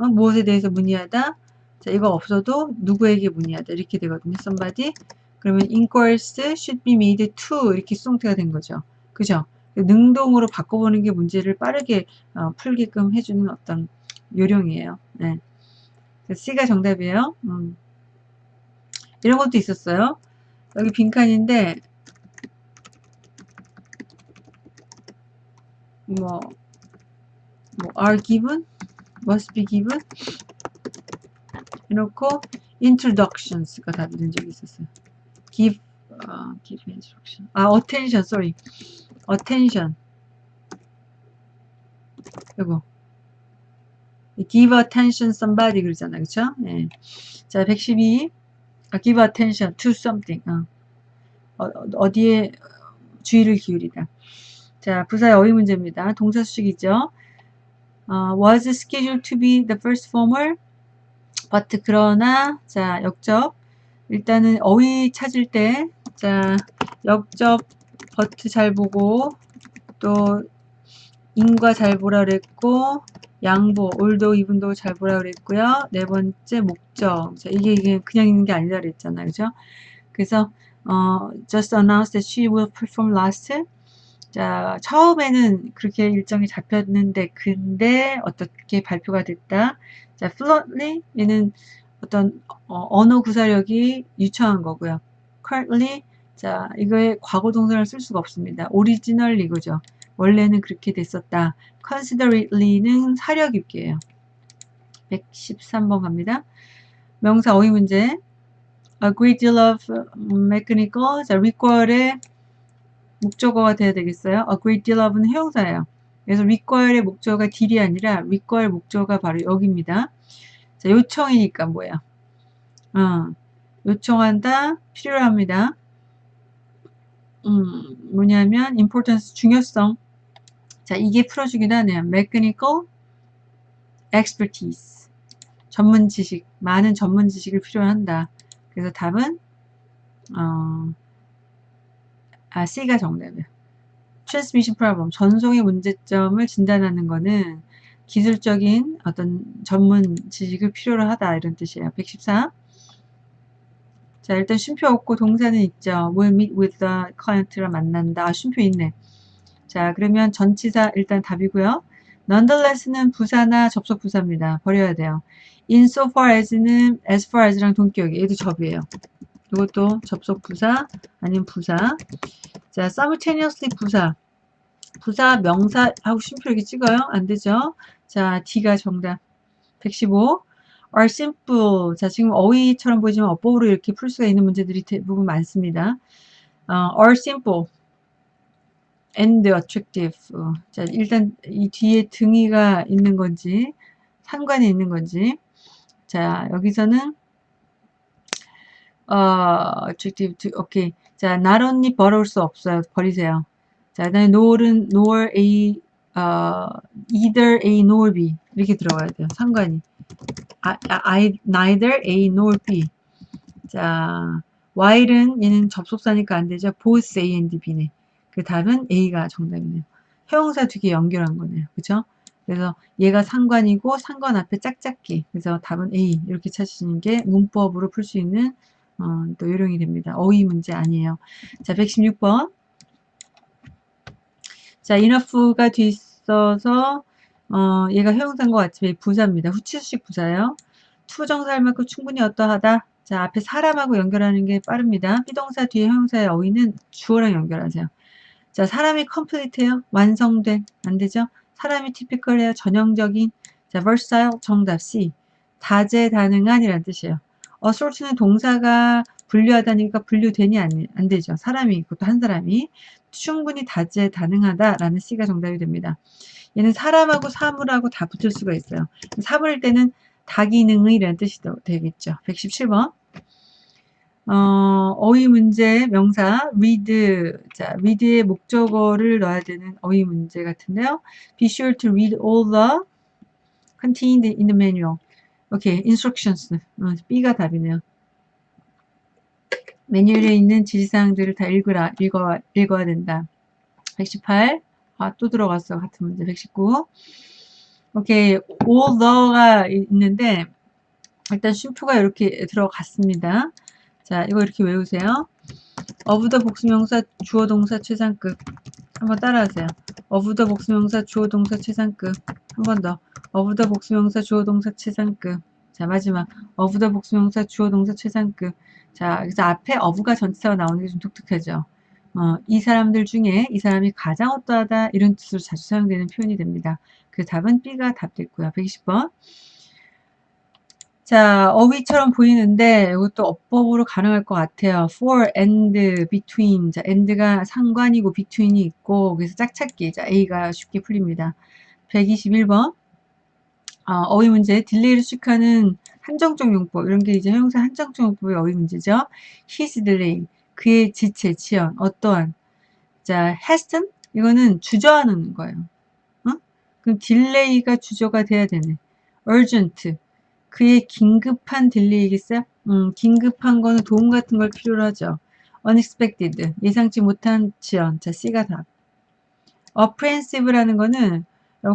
어? 무엇에 대해서 문의하다. 자, 이거 없어도 누구에게 문의하다 이렇게 되거든요. somebody 그러면 inquiries should be made to 이렇게 수동태가 된 거죠. 그죠? 능동으로 바꿔보는 게 문제를 빠르게 어, 풀게끔 해주는 어떤 요령이에요. 네. C가 정답이에요. 음. 이런 것도 있었어요. 여기 빈칸인데 뭐, 뭐 are given, must be given 해놓고 introductions가 답이 된 적이 있었어요. give, uh, give instruction. 아, attention, sorry. attention. 이거. give attention somebody 그러잖아. 그쵸? 네. 자, 112. 아, give attention to something. 어. 어, 디에 주의를 기울이다. 자, 부사의 어휘 문제입니다. 동사 수식이죠. 어, was scheduled to be the first former, but 그러나 자 역접 일단은 어휘 찾을 때 자 역접 but 잘 보고 또 인과 잘 보라 그랬고 양보, 올도 이분도 잘 보라 그랬고요. 네 번째 목적. 자, 이게 이게 그냥 있는 게 아니다 그랬잖아요. 그죠? 그래서 어, just announced that she will perform last. 자, 처음에는 그렇게 일정이 잡혔는데 근데 어떻게 발표가 됐다. 자, fluently 얘는 어떤 어, 언어 구사력이 유창한 거고요. currently 자, 이거에 과거 동사를 쓸 수가 없습니다. originally 그죠? 원래는 그렇게 됐었다. considerately는 사려 깊게예요. 113번 갑니다. 명사 어휘 문제. A great deal of mechanical. 자, require의 목적어가 돼야 되겠어요. A great deal of는 해용사예요. 그래서 require의 목적어가 deal이 아니라 require 목적어가 바로 여기입니다. 자, 요청이니까 뭐야? 어, 요청한다, 필요로 합니다. 음, 뭐냐면 importance, 중요성. 자, 이게 풀어주긴 하네요. mechanical expertise. 전문 지식, 많은 전문 지식을 필요한다. 그래서 답은 어, 아, C가 정답이에요. transmission problem, 전송의 문제점을 진단하는 거는 기술적인 어떤 전문 지식을 필요로 하다 이런 뜻이에요. 114. 자, 일단 쉼표 없고 동사는 있죠. will meet with the client를 만난다. 아, 쉼표 있네. 자, 그러면 전치사 일단 답이고요. nonetheless는 부사나 접속 부사입니다. 버려야 돼요. insofar as는 as far as랑 동격이 얘도 접이에요. 이것도 접속 부사 아니면 부사. 자, simultaneously 부사. 부사 명사 하고 쉼표 이렇게 찍어요. 안 되죠? 자, D가 정답. 115. are simple. 자, 지금 어휘처럼 보이지만 어법으로 이렇게 풀 수가 있는 문제들이 대부분 많습니다. 어, are simple. and attractive. 자, 일단 이 뒤에 등이가 있는 건지 상관이 있는 건지 자, 여기서는 어, attractive to, 오케이. 자, not only 버려올 수 없어요. 버리세요. 자, 그 다음에 nor은 nor a 어, either a nor b 이렇게 들어가야 돼요. 상관이. I, I, neither a nor b. 자, while은 얘는 접속사니까 안 되죠. both a and b네. 그 답은 A가 정답이네요. 형용사 두 개 연결한 거네요. 그죠? 그래서 얘가 상관이고 상관 앞에 짝짝기. 그래서 답은 A 이렇게 찾으시는 게 문법으로 풀 수 있는 어, 또 요령이 됩니다. 어휘 문제 아니에요. 자, 116번. 자, enough가 뒤있어서 어, 얘가 형용사인 것 같지만 부사입니다. 후치수식 부사예요. 투정사할 만큼 충분히 어떠하다. 자, 앞에 사람하고 연결하는 게 빠릅니다. 비동사 뒤에 형용사의 어휘는 주어랑 연결하세요. 자, 사람이 컴플리트해요. 완성된. 안 되죠? 사람이 티피컬해요. 전형적인. 자, versatile 정답 C. 다재다능한 이란 뜻이에요. Assault는 동사가 분류하다니까 분류되니 안, 안 되죠. 사람이 그것도 한 사람이 충분히 다재다능하다라는 C가 정답이 됩니다. 얘는 사람하고 사물하고 다 붙을 수가 있어요. 사물일 때는 다기능의 이라는 뜻이 되겠죠. 117번. 어, 어휘 문제 명사 read 자 read의 목적어를 넣어야 되는 어휘 문제 같은데요. Be sure to read all the contained in the manual. 오케이, instructions. 어, B가 답이네요. 매뉴얼에 있는 지시사항들을 다 읽으라, 읽어, 읽어야 된다. 118. 아, 또 들어갔어. 같은 문제. 119. 오케이, the가 있는데, 일단 쉼표가 이렇게 들어갔습니다. 자, 이거 이렇게 외우세요. 어부더 복수명사 주어 동사 최상급. 한번 따라하세요. 어부더 복수명사 주어 동사 최상급. 한 번 더. 어부더 복수명사 주어 동사 최상급. 자, 마지막. 어부더 복수명사 주어 동사 최상급. 자, 그래서 앞에 어부가 전치사가 나오는 게 좀 독특하죠. 어, 이 사람들 중에 이 사람이 가장 어떠하다 이런 뜻으로 자주 사용되는 표현이 됩니다. 그 답은 B가 답됐고요. 120번. 자, 어휘처럼 보이는데 이것도 어법으로 가능할 것 같아요. for, and, between. 자, and가 상관이고 between이 있고 그래서 짝찾기. 자, A가 쉽게 풀립니다. 121번. 어, 어휘 문제. delay를 수식하는 한정적 용법. 이런 게 이제 형용사 한정적 용법의 어휘 문제죠. his delay. 그의 지체, 지연, 어떠한. 자, hesitant. 이거는 주저하는 거예요. 어? 그럼 delay가 주저가 돼야 되네. urgent. 그의 긴급한 delay겠어요? 음, 긴급한 거는 도움 같은 걸 필요로 하죠. unexpected, 예상치 못한 지연. 자, C가 답. apprehensive라는 거는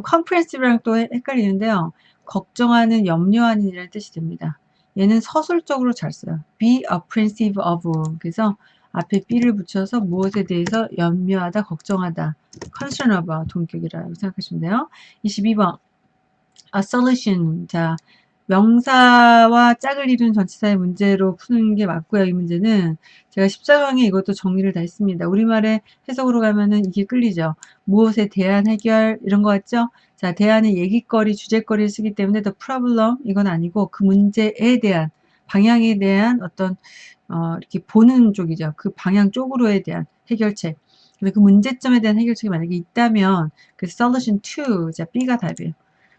comprehensive랑 또 헷갈리는데요. 걱정하는, 염려하는 이라는 뜻이 됩니다. 얘는 서술적으로 잘 써요. be apprehensive of. 그래서 앞에 be를 붙여서 무엇에 대해서 염려하다, 걱정하다. concern about 동격이라고 생각하시면 돼요. 22번. a solution. 자, 명사와 짝을 이룬 전치사의 문제로 푸는 게 맞고요. 이 문제는 제가 14강에 이것도 정리를 다 했습니다. 우리말의 해석으로 가면은 이게 끌리죠. 무엇에 대한 해결 이런 거 같죠? 자, 대안의 얘기거리, 주제거리를 쓰기 때문에 the problem 이건 아니고 그 문제에 대한 방향에 대한 어떤 어, 이렇게 보는 쪽이죠. 그 방향 쪽으로에 대한 해결책. 그 문제점에 대한 해결책이 만약에 있다면 그 solution to 자 B가 답이에요.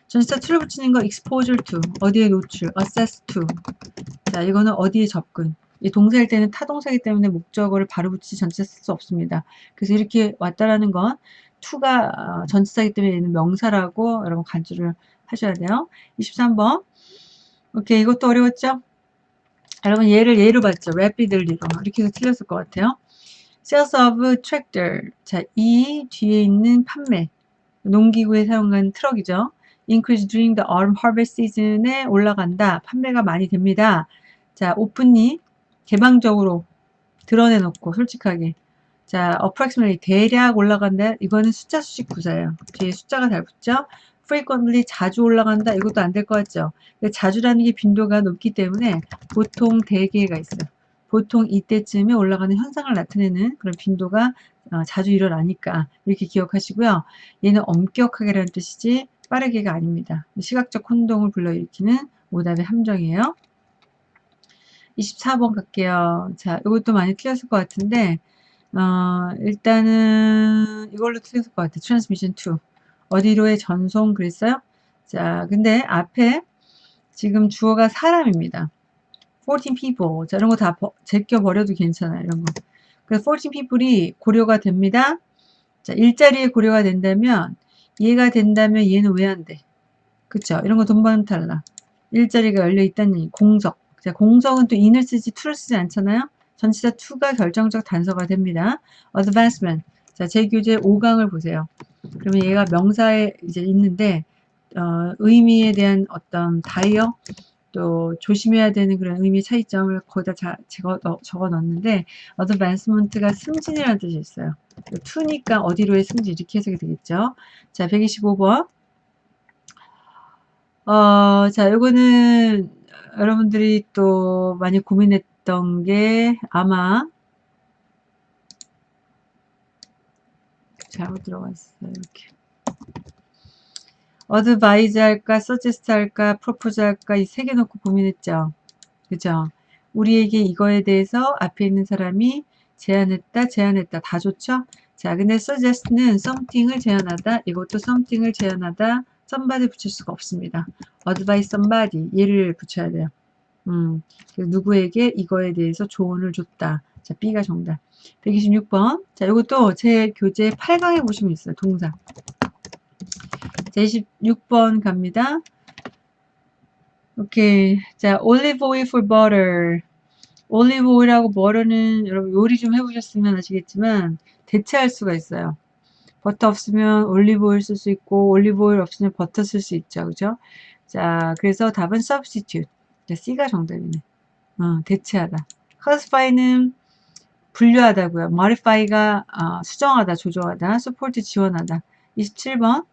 전치사 to를 붙이는 거 exposure to, 어디에 노출, assess to. 자, 이거는 어디에 접근. 이 동사일 때는 타동사이기 때문에 목적어를 바로 붙이지 전치사 쓸 수 없습니다. 그래서 이렇게 왔다라는 건 to가 어, 전치사이기 때문에 얘는 명사라고 여러분 간주를 하셔야 돼요. 23번. 오케이, 이것도 어려웠죠? 여러분 얘를 얘로 봤죠? rapidly로. 이렇게 해서 틀렸을 것 같아요. sales of tractor. 자, 이 뒤에 있는 판매. 농기구에 사용한 트럭이죠. Increase during the autumn harvest season에 올라간다. 판매가 많이 됩니다. 자, 오픈이 개방적으로 드러내 놓고 솔직하게 자, approximately 대략 올라간다. 이거는 숫자 수식 구사예요. 뒤에 숫자가 잘 붙죠? frequently 자주 올라간다. 이것도 안 될 것 같죠? 자주라는 게 빈도가 높기 때문에 보통 대개가 있어요. 보통 이때쯤에 올라가는 현상을 나타내는 그런 빈도가 어, 자주 일어나니까 이렇게 기억하시고요. 얘는 엄격하게라는 뜻이지 빠르게가 아닙니다. 시각적 혼동을 불러일으키는 오답의 함정이에요. 24번 갈게요. 자, 이것도 많이 틀렸을 것 같은데, 어, 일단은 이걸로 틀렸을 것 같아요. transmission to. 어디로의 전송 그랬어요? 자, 근데 앞에 지금 주어가 사람입니다. 14 people. 자, 이런 거 다 제껴버려도 괜찮아요. 이런 거. 그래서 14 people이 고려가 됩니다. 자, 일자리에 고려가 된다면 이해가 된다면 얘는 왜 안 돼? 그쵸? 이런 거 돈번 탈락. 일자리가 열려 있다니 공석. 자, 공석은 또 in을 쓰지 to를 쓰지 않잖아요? 전치사 to가 결정적 단서가 됩니다. advancement. 자, 제 교재 5강을 보세요. 그러면 얘가 명사에 이제 있는데 어, 의미에 대한 어떤 다이어 또 조심해야 되는 그런 의미 차이점을 거기다 자, 적어, 적어 넣었는데 advancement가 승진이라는 뜻이 있어요. to니까 어디로의 승진 이렇게 해석이 되겠죠. 자, 125번. 어, 자, 요거는 여러분들이 또 많이 고민했던 게 아마 잘못 들어갔어요. 이렇게. advise 할까, suggest 할까, 프로포즈 할까 이 세 개 놓고 고민했죠. 그죠? 우리에게 이거에 대해서 앞에 있는 사람이 제안했다, 제안했다. 다 좋죠? 자, 근데 suggest는 something을 제안하다, 이것도 something을 제안하다, somebody 붙일 수가 없습니다. advise somebody 얘를 붙여야 돼요. 음, 누구에게 이거에 대해서 조언을 줬다. 자, B가 정답. 126번. 자, 이것도 제 교재 8강에 보시면 있어요. 동사. 자, 26번 갑니다. 오케이. 자, olive oil for butter. 올리브 오일하고 버터는 여러분 요리 좀 해보셨으면 아시겠지만 대체할 수가 있어요. 버터 없으면 올리브 오일 쓸 수 있고 올리브 오일 없으면 버터 쓸 수 있죠. 그죠? 자, 그래서 답은 substitute. C가 정답이네. 어, 대체하다. classify는 분류하다고요. modify가 어, 수정하다, 조정하다, support 지원하다. 27번.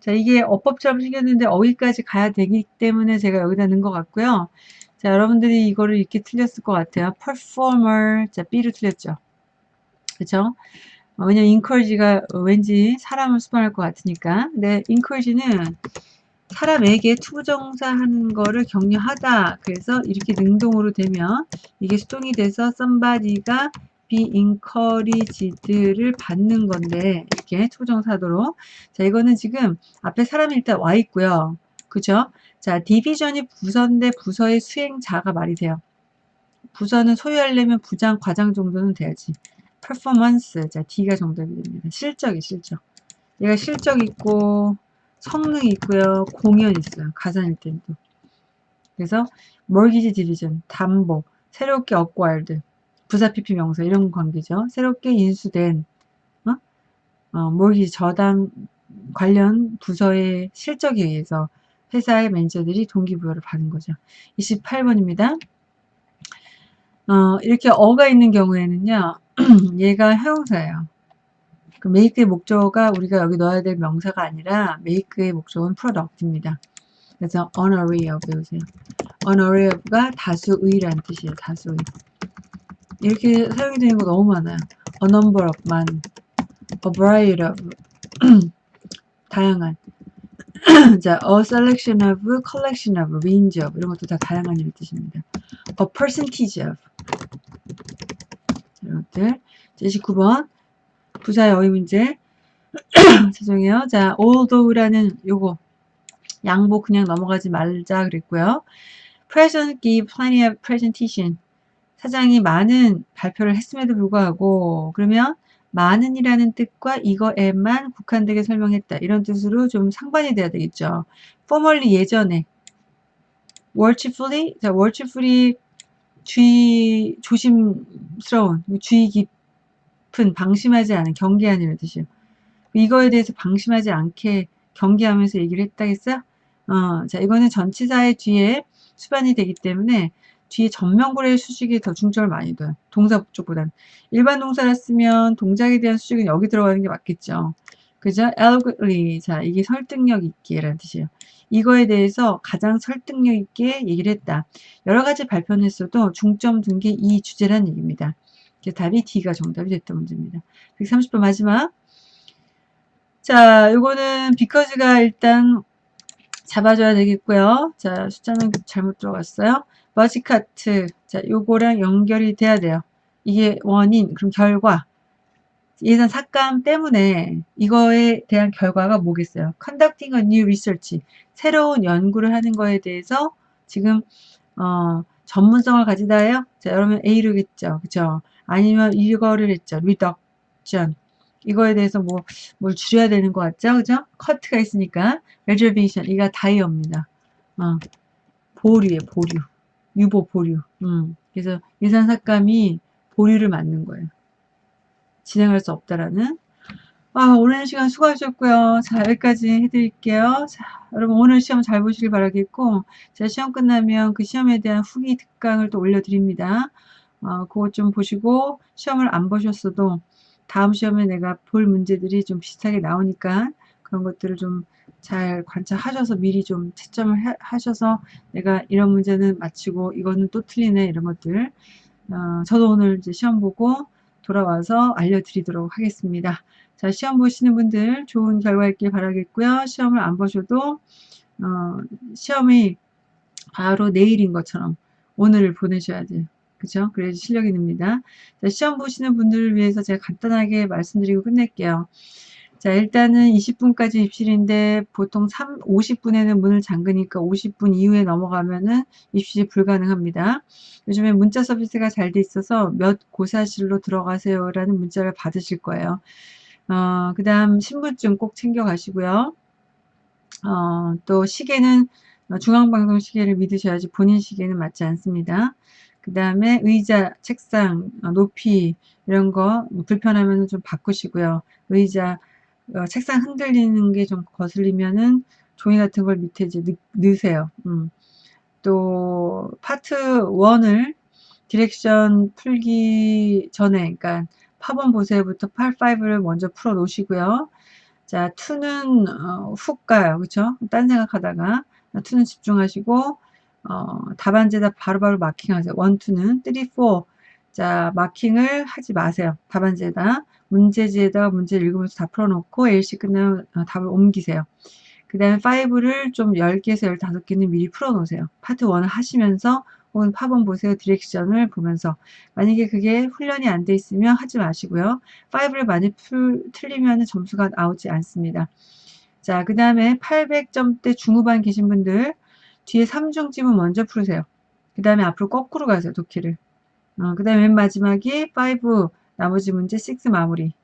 자, 이게 어법처럼 생겼는데 어휘까지 가야 되기 때문에 제가 여기다 넣은 것 같고요. 자, 여러분들이 이거를 이렇게 틀렸을 것 같아요. performer. 자, B로 틀렸죠. 그쵸? 어, 왜냐면 encourage가 왠지 사람을 수반할 것 같으니까. 근데 encourage는 사람에게 to부정사 하는 거를 격려하다. 그래서 이렇게 능동으로 되면 이게 수동이 돼서 somebody가 be encouraged를 받는 건데 이렇게 to부정사도록 자 이거는 지금 앞에 사람이 일단 와 있고요. 그죠? 자 디비전이 부서인데 부서의 수행자가 말이 돼요. 부서는 소유하려면 부장, 과장 정도는 돼야지. performance 자 D가 정답이 됩니다. 실적이 실적. 얘가 실적 있고 성능 있고요. 공연 있어요. 가산일 때도. 그래서 mortgage division, 담보, 새롭게 acquired, 부사 PP 명사 이런 관계죠. 새롭게 인수된 어? 어, mortgage 저당 관련 부서의 실적에 의해서 회사의 매니저들이 동기부여를 받은 거죠. 28번입니다. 어, 이렇게 어가 있는 경우에는요. 얘가 형용사예요. 그 make의 목적어가 우리가 여기 넣어야 될 명사가 아니라 make의 목적은 product입니다. 그래서 array of 배우세요. array of가 다수의라는 뜻이에요. 다수의. 이렇게 사용이 되는 거 너무 많아요. a number of 많은, a variety of 다양한. 자, a selection of, collection of, range of 이런 것도 다 다양한 이런 뜻입니다. a percentage of 이런 것들. 29번 부사의 어휘 문제. 죄송해요. 자, although라는 요거 양보 그냥 넘어가지 말자 그랬고요. President give plenty of presentation. 사장이 많은 발표를 했음에도 불구하고 그러면 많은이라는 뜻과 이거에만 국한되게 설명했다. 이런 뜻으로 좀 상반이 돼야 되겠죠. formerly 예전에 worshipfully 자 worshipfully 주의 조심스러운 주의 깊 깊은 방심하지 않은 경계하는 뜻이요. 이거에 대해서 방심하지 않게 경계하면서 얘기를 했다겠어요? 어, 자 이거는 전치사의 뒤에 수반이 되기 때문에 뒤에 전명구의 수식에 더 중점을 많이 둬요. 동사 쪽보다는 일반 동사를 쓰면 동작에 대한 수식은 여기 들어가는 게 맞겠죠. 그죠? eloquently. 자, 이게 설득력 있게 라는 뜻이에요. 이거에 대해서 가장 설득력 있게 얘기를 했다. 여러 가지 발표는 했어도 중점 둔 게 이 주제란 얘기입니다. 답이 D가 정답이 됐던 문제입니다. 130번 마지막. 자, 요거는 비커즈가 일단 잡아줘야 되겠고요. 자, 숫자는 잘못 들어갔어요. 머지카트. 자, 요거랑 연결이 돼야 돼요. 이게 원인, 그럼 결과. 예산 삭감 때문에 이거에 대한 결과가 뭐겠어요? conducting a new research. 새로운 연구를 하는 거에 대해서 지금 어, 전문성을 가지다예요. 자, 여러분 A로 겠죠. 그죠? 아니면 이거를 했죠. reduction. 이거에 대해서 뭐, 뭘 줄여야 되는 것 같죠? 그죠? 커트가 있으니까. reservation. 이가 다이어입니다. 어, 보류에 보류. 유보 보류. 음. 그래서 예산 삭감이 보류를 맞는 거예요. 진행할 수 없다라는. 아, 오랜 시간 수고하셨고요. 자, 여기까지 해드릴게요. 자, 여러분 오늘 시험 잘 보시길 바라겠고, 제가 시험 끝나면 그 시험에 대한 후기 특강을 또 올려드립니다. 어, 그것 좀 보시고 시험을 안 보셨어도 다음 시험에 내가 볼 문제들이 좀 비슷하게 나오니까 그런 것들을 좀 잘 관찰하셔서 미리 좀 채점을 해, 하셔서 내가 이런 문제는 맞히고 이거는 또 틀리네 이런 것들 어, 저도 오늘 이제 시험 보고 돌아와서 알려드리도록 하겠습니다. 자 시험 보시는 분들 좋은 결과 있길 바라겠고요. 시험을 안 보셔도 어, 시험이 바로 내일인 것처럼 오늘을 보내셔야 돼요. 그죠? 그래야 실력이 늡니다. 자, 시험 보시는 분들을 위해서 제가 간단하게 말씀드리고 끝낼게요. 자, 일단은 20분까지 입실인데 보통 3, 50분에는 문을 잠그니까 50분 이후에 넘어가면은 입실이 불가능합니다. 요즘에 문자 서비스가 잘 돼 있어서 몇 고사실로 들어가세요 라는 문자를 받으실 거예요. 어, 그 다음 신분증 꼭 챙겨 가시고요. 어, 또 시계는 중앙방송 시계를 믿으셔야지 본인 시계는 맞지 않습니다. 그 다음에 의자, 책상, 어, 높이 이런 거 불편하면 좀 바꾸시고요. 의자, 어, 책상 흔들리는 게 좀 거슬리면은 종이 같은 걸 밑에 이제 넣, 으세요 음. 또 파트 1을 direction 풀기 전에 그러니까 파번 보세요부터 파트 5를 먼저 풀어 놓으시고요. 자, 2는 어, 훅 가요. 그쵸? 딴 생각하다가 2는 집중하시고 어, 답안지에다 바로바로 마킹하세요. 1, 2는 3, 4 자, 마킹을 하지 마세요. 답안지에다. 문제지에다가 문제를 읽으면서 다 풀어놓고 LC 끝나면 어, 답을 옮기세요. 그 다음에 5를 좀 10개에서 15개는 미리 풀어놓으세요. 파트 1을 하시면서 혹은 파본 보세요 디렉션을 보면서 만약에 그게 훈련이 안 돼 있으면 하지 마시고요. 5를 많이 풀, 틀리면 점수가 나오지 않습니다. 자, 그 다음에 800점대 중후반 계신 분들 뒤에 3중집은 먼저 풀으세요. 그 다음에 앞으로 거꾸로 가세요. 도키를. 어, 그 다음에 맨 마지막이 5 나머지 문제 6 마무리.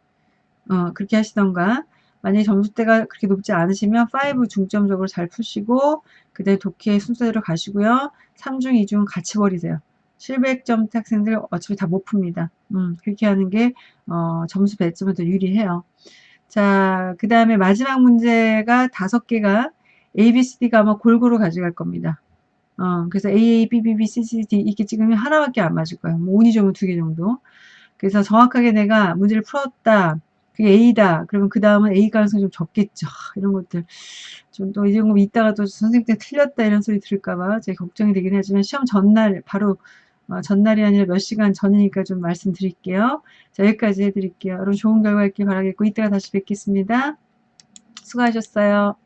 어, 그렇게 하시던가. 만약에 점수대가 그렇게 높지 않으시면 5 중점적으로 잘 푸시고 그 다음에 독해 순서대로 가시고요. 3중 2중 같이 버리세요. 700점 학생들 어차피 다 못 풉니다. 음, 그렇게 하는 게 어, 점수 배점은 더 유리해요. 자 그 다음에 마지막 문제가 다섯 개가 A, B, C, D가 아마 골고루 가져갈 겁니다. 어, 그래서 A, A, B, B, B, C, C, D 이렇게 찍으면 하나밖에 안 맞을 거예요. 뭐 운이 좋으면 두 개 정도. 그래서 정확하게 내가 문제를 풀었다. 그게 A다. 그러면 그 다음은 A 가능성이 좀 적겠죠. 이런 것들. 좀 또 이런 거 있다가 또 선생님 때 틀렸다 이런 소리 들을까봐 제 걱정이 되긴 하지만 시험 전날, 바로 어, 전날이 아니라 몇 시간 전이니까 좀 말씀드릴게요. 자, 여기까지 해드릴게요. 여러분 좋은 결과 있길 바라겠고, 이따가 다시 뵙겠습니다. 수고하셨어요.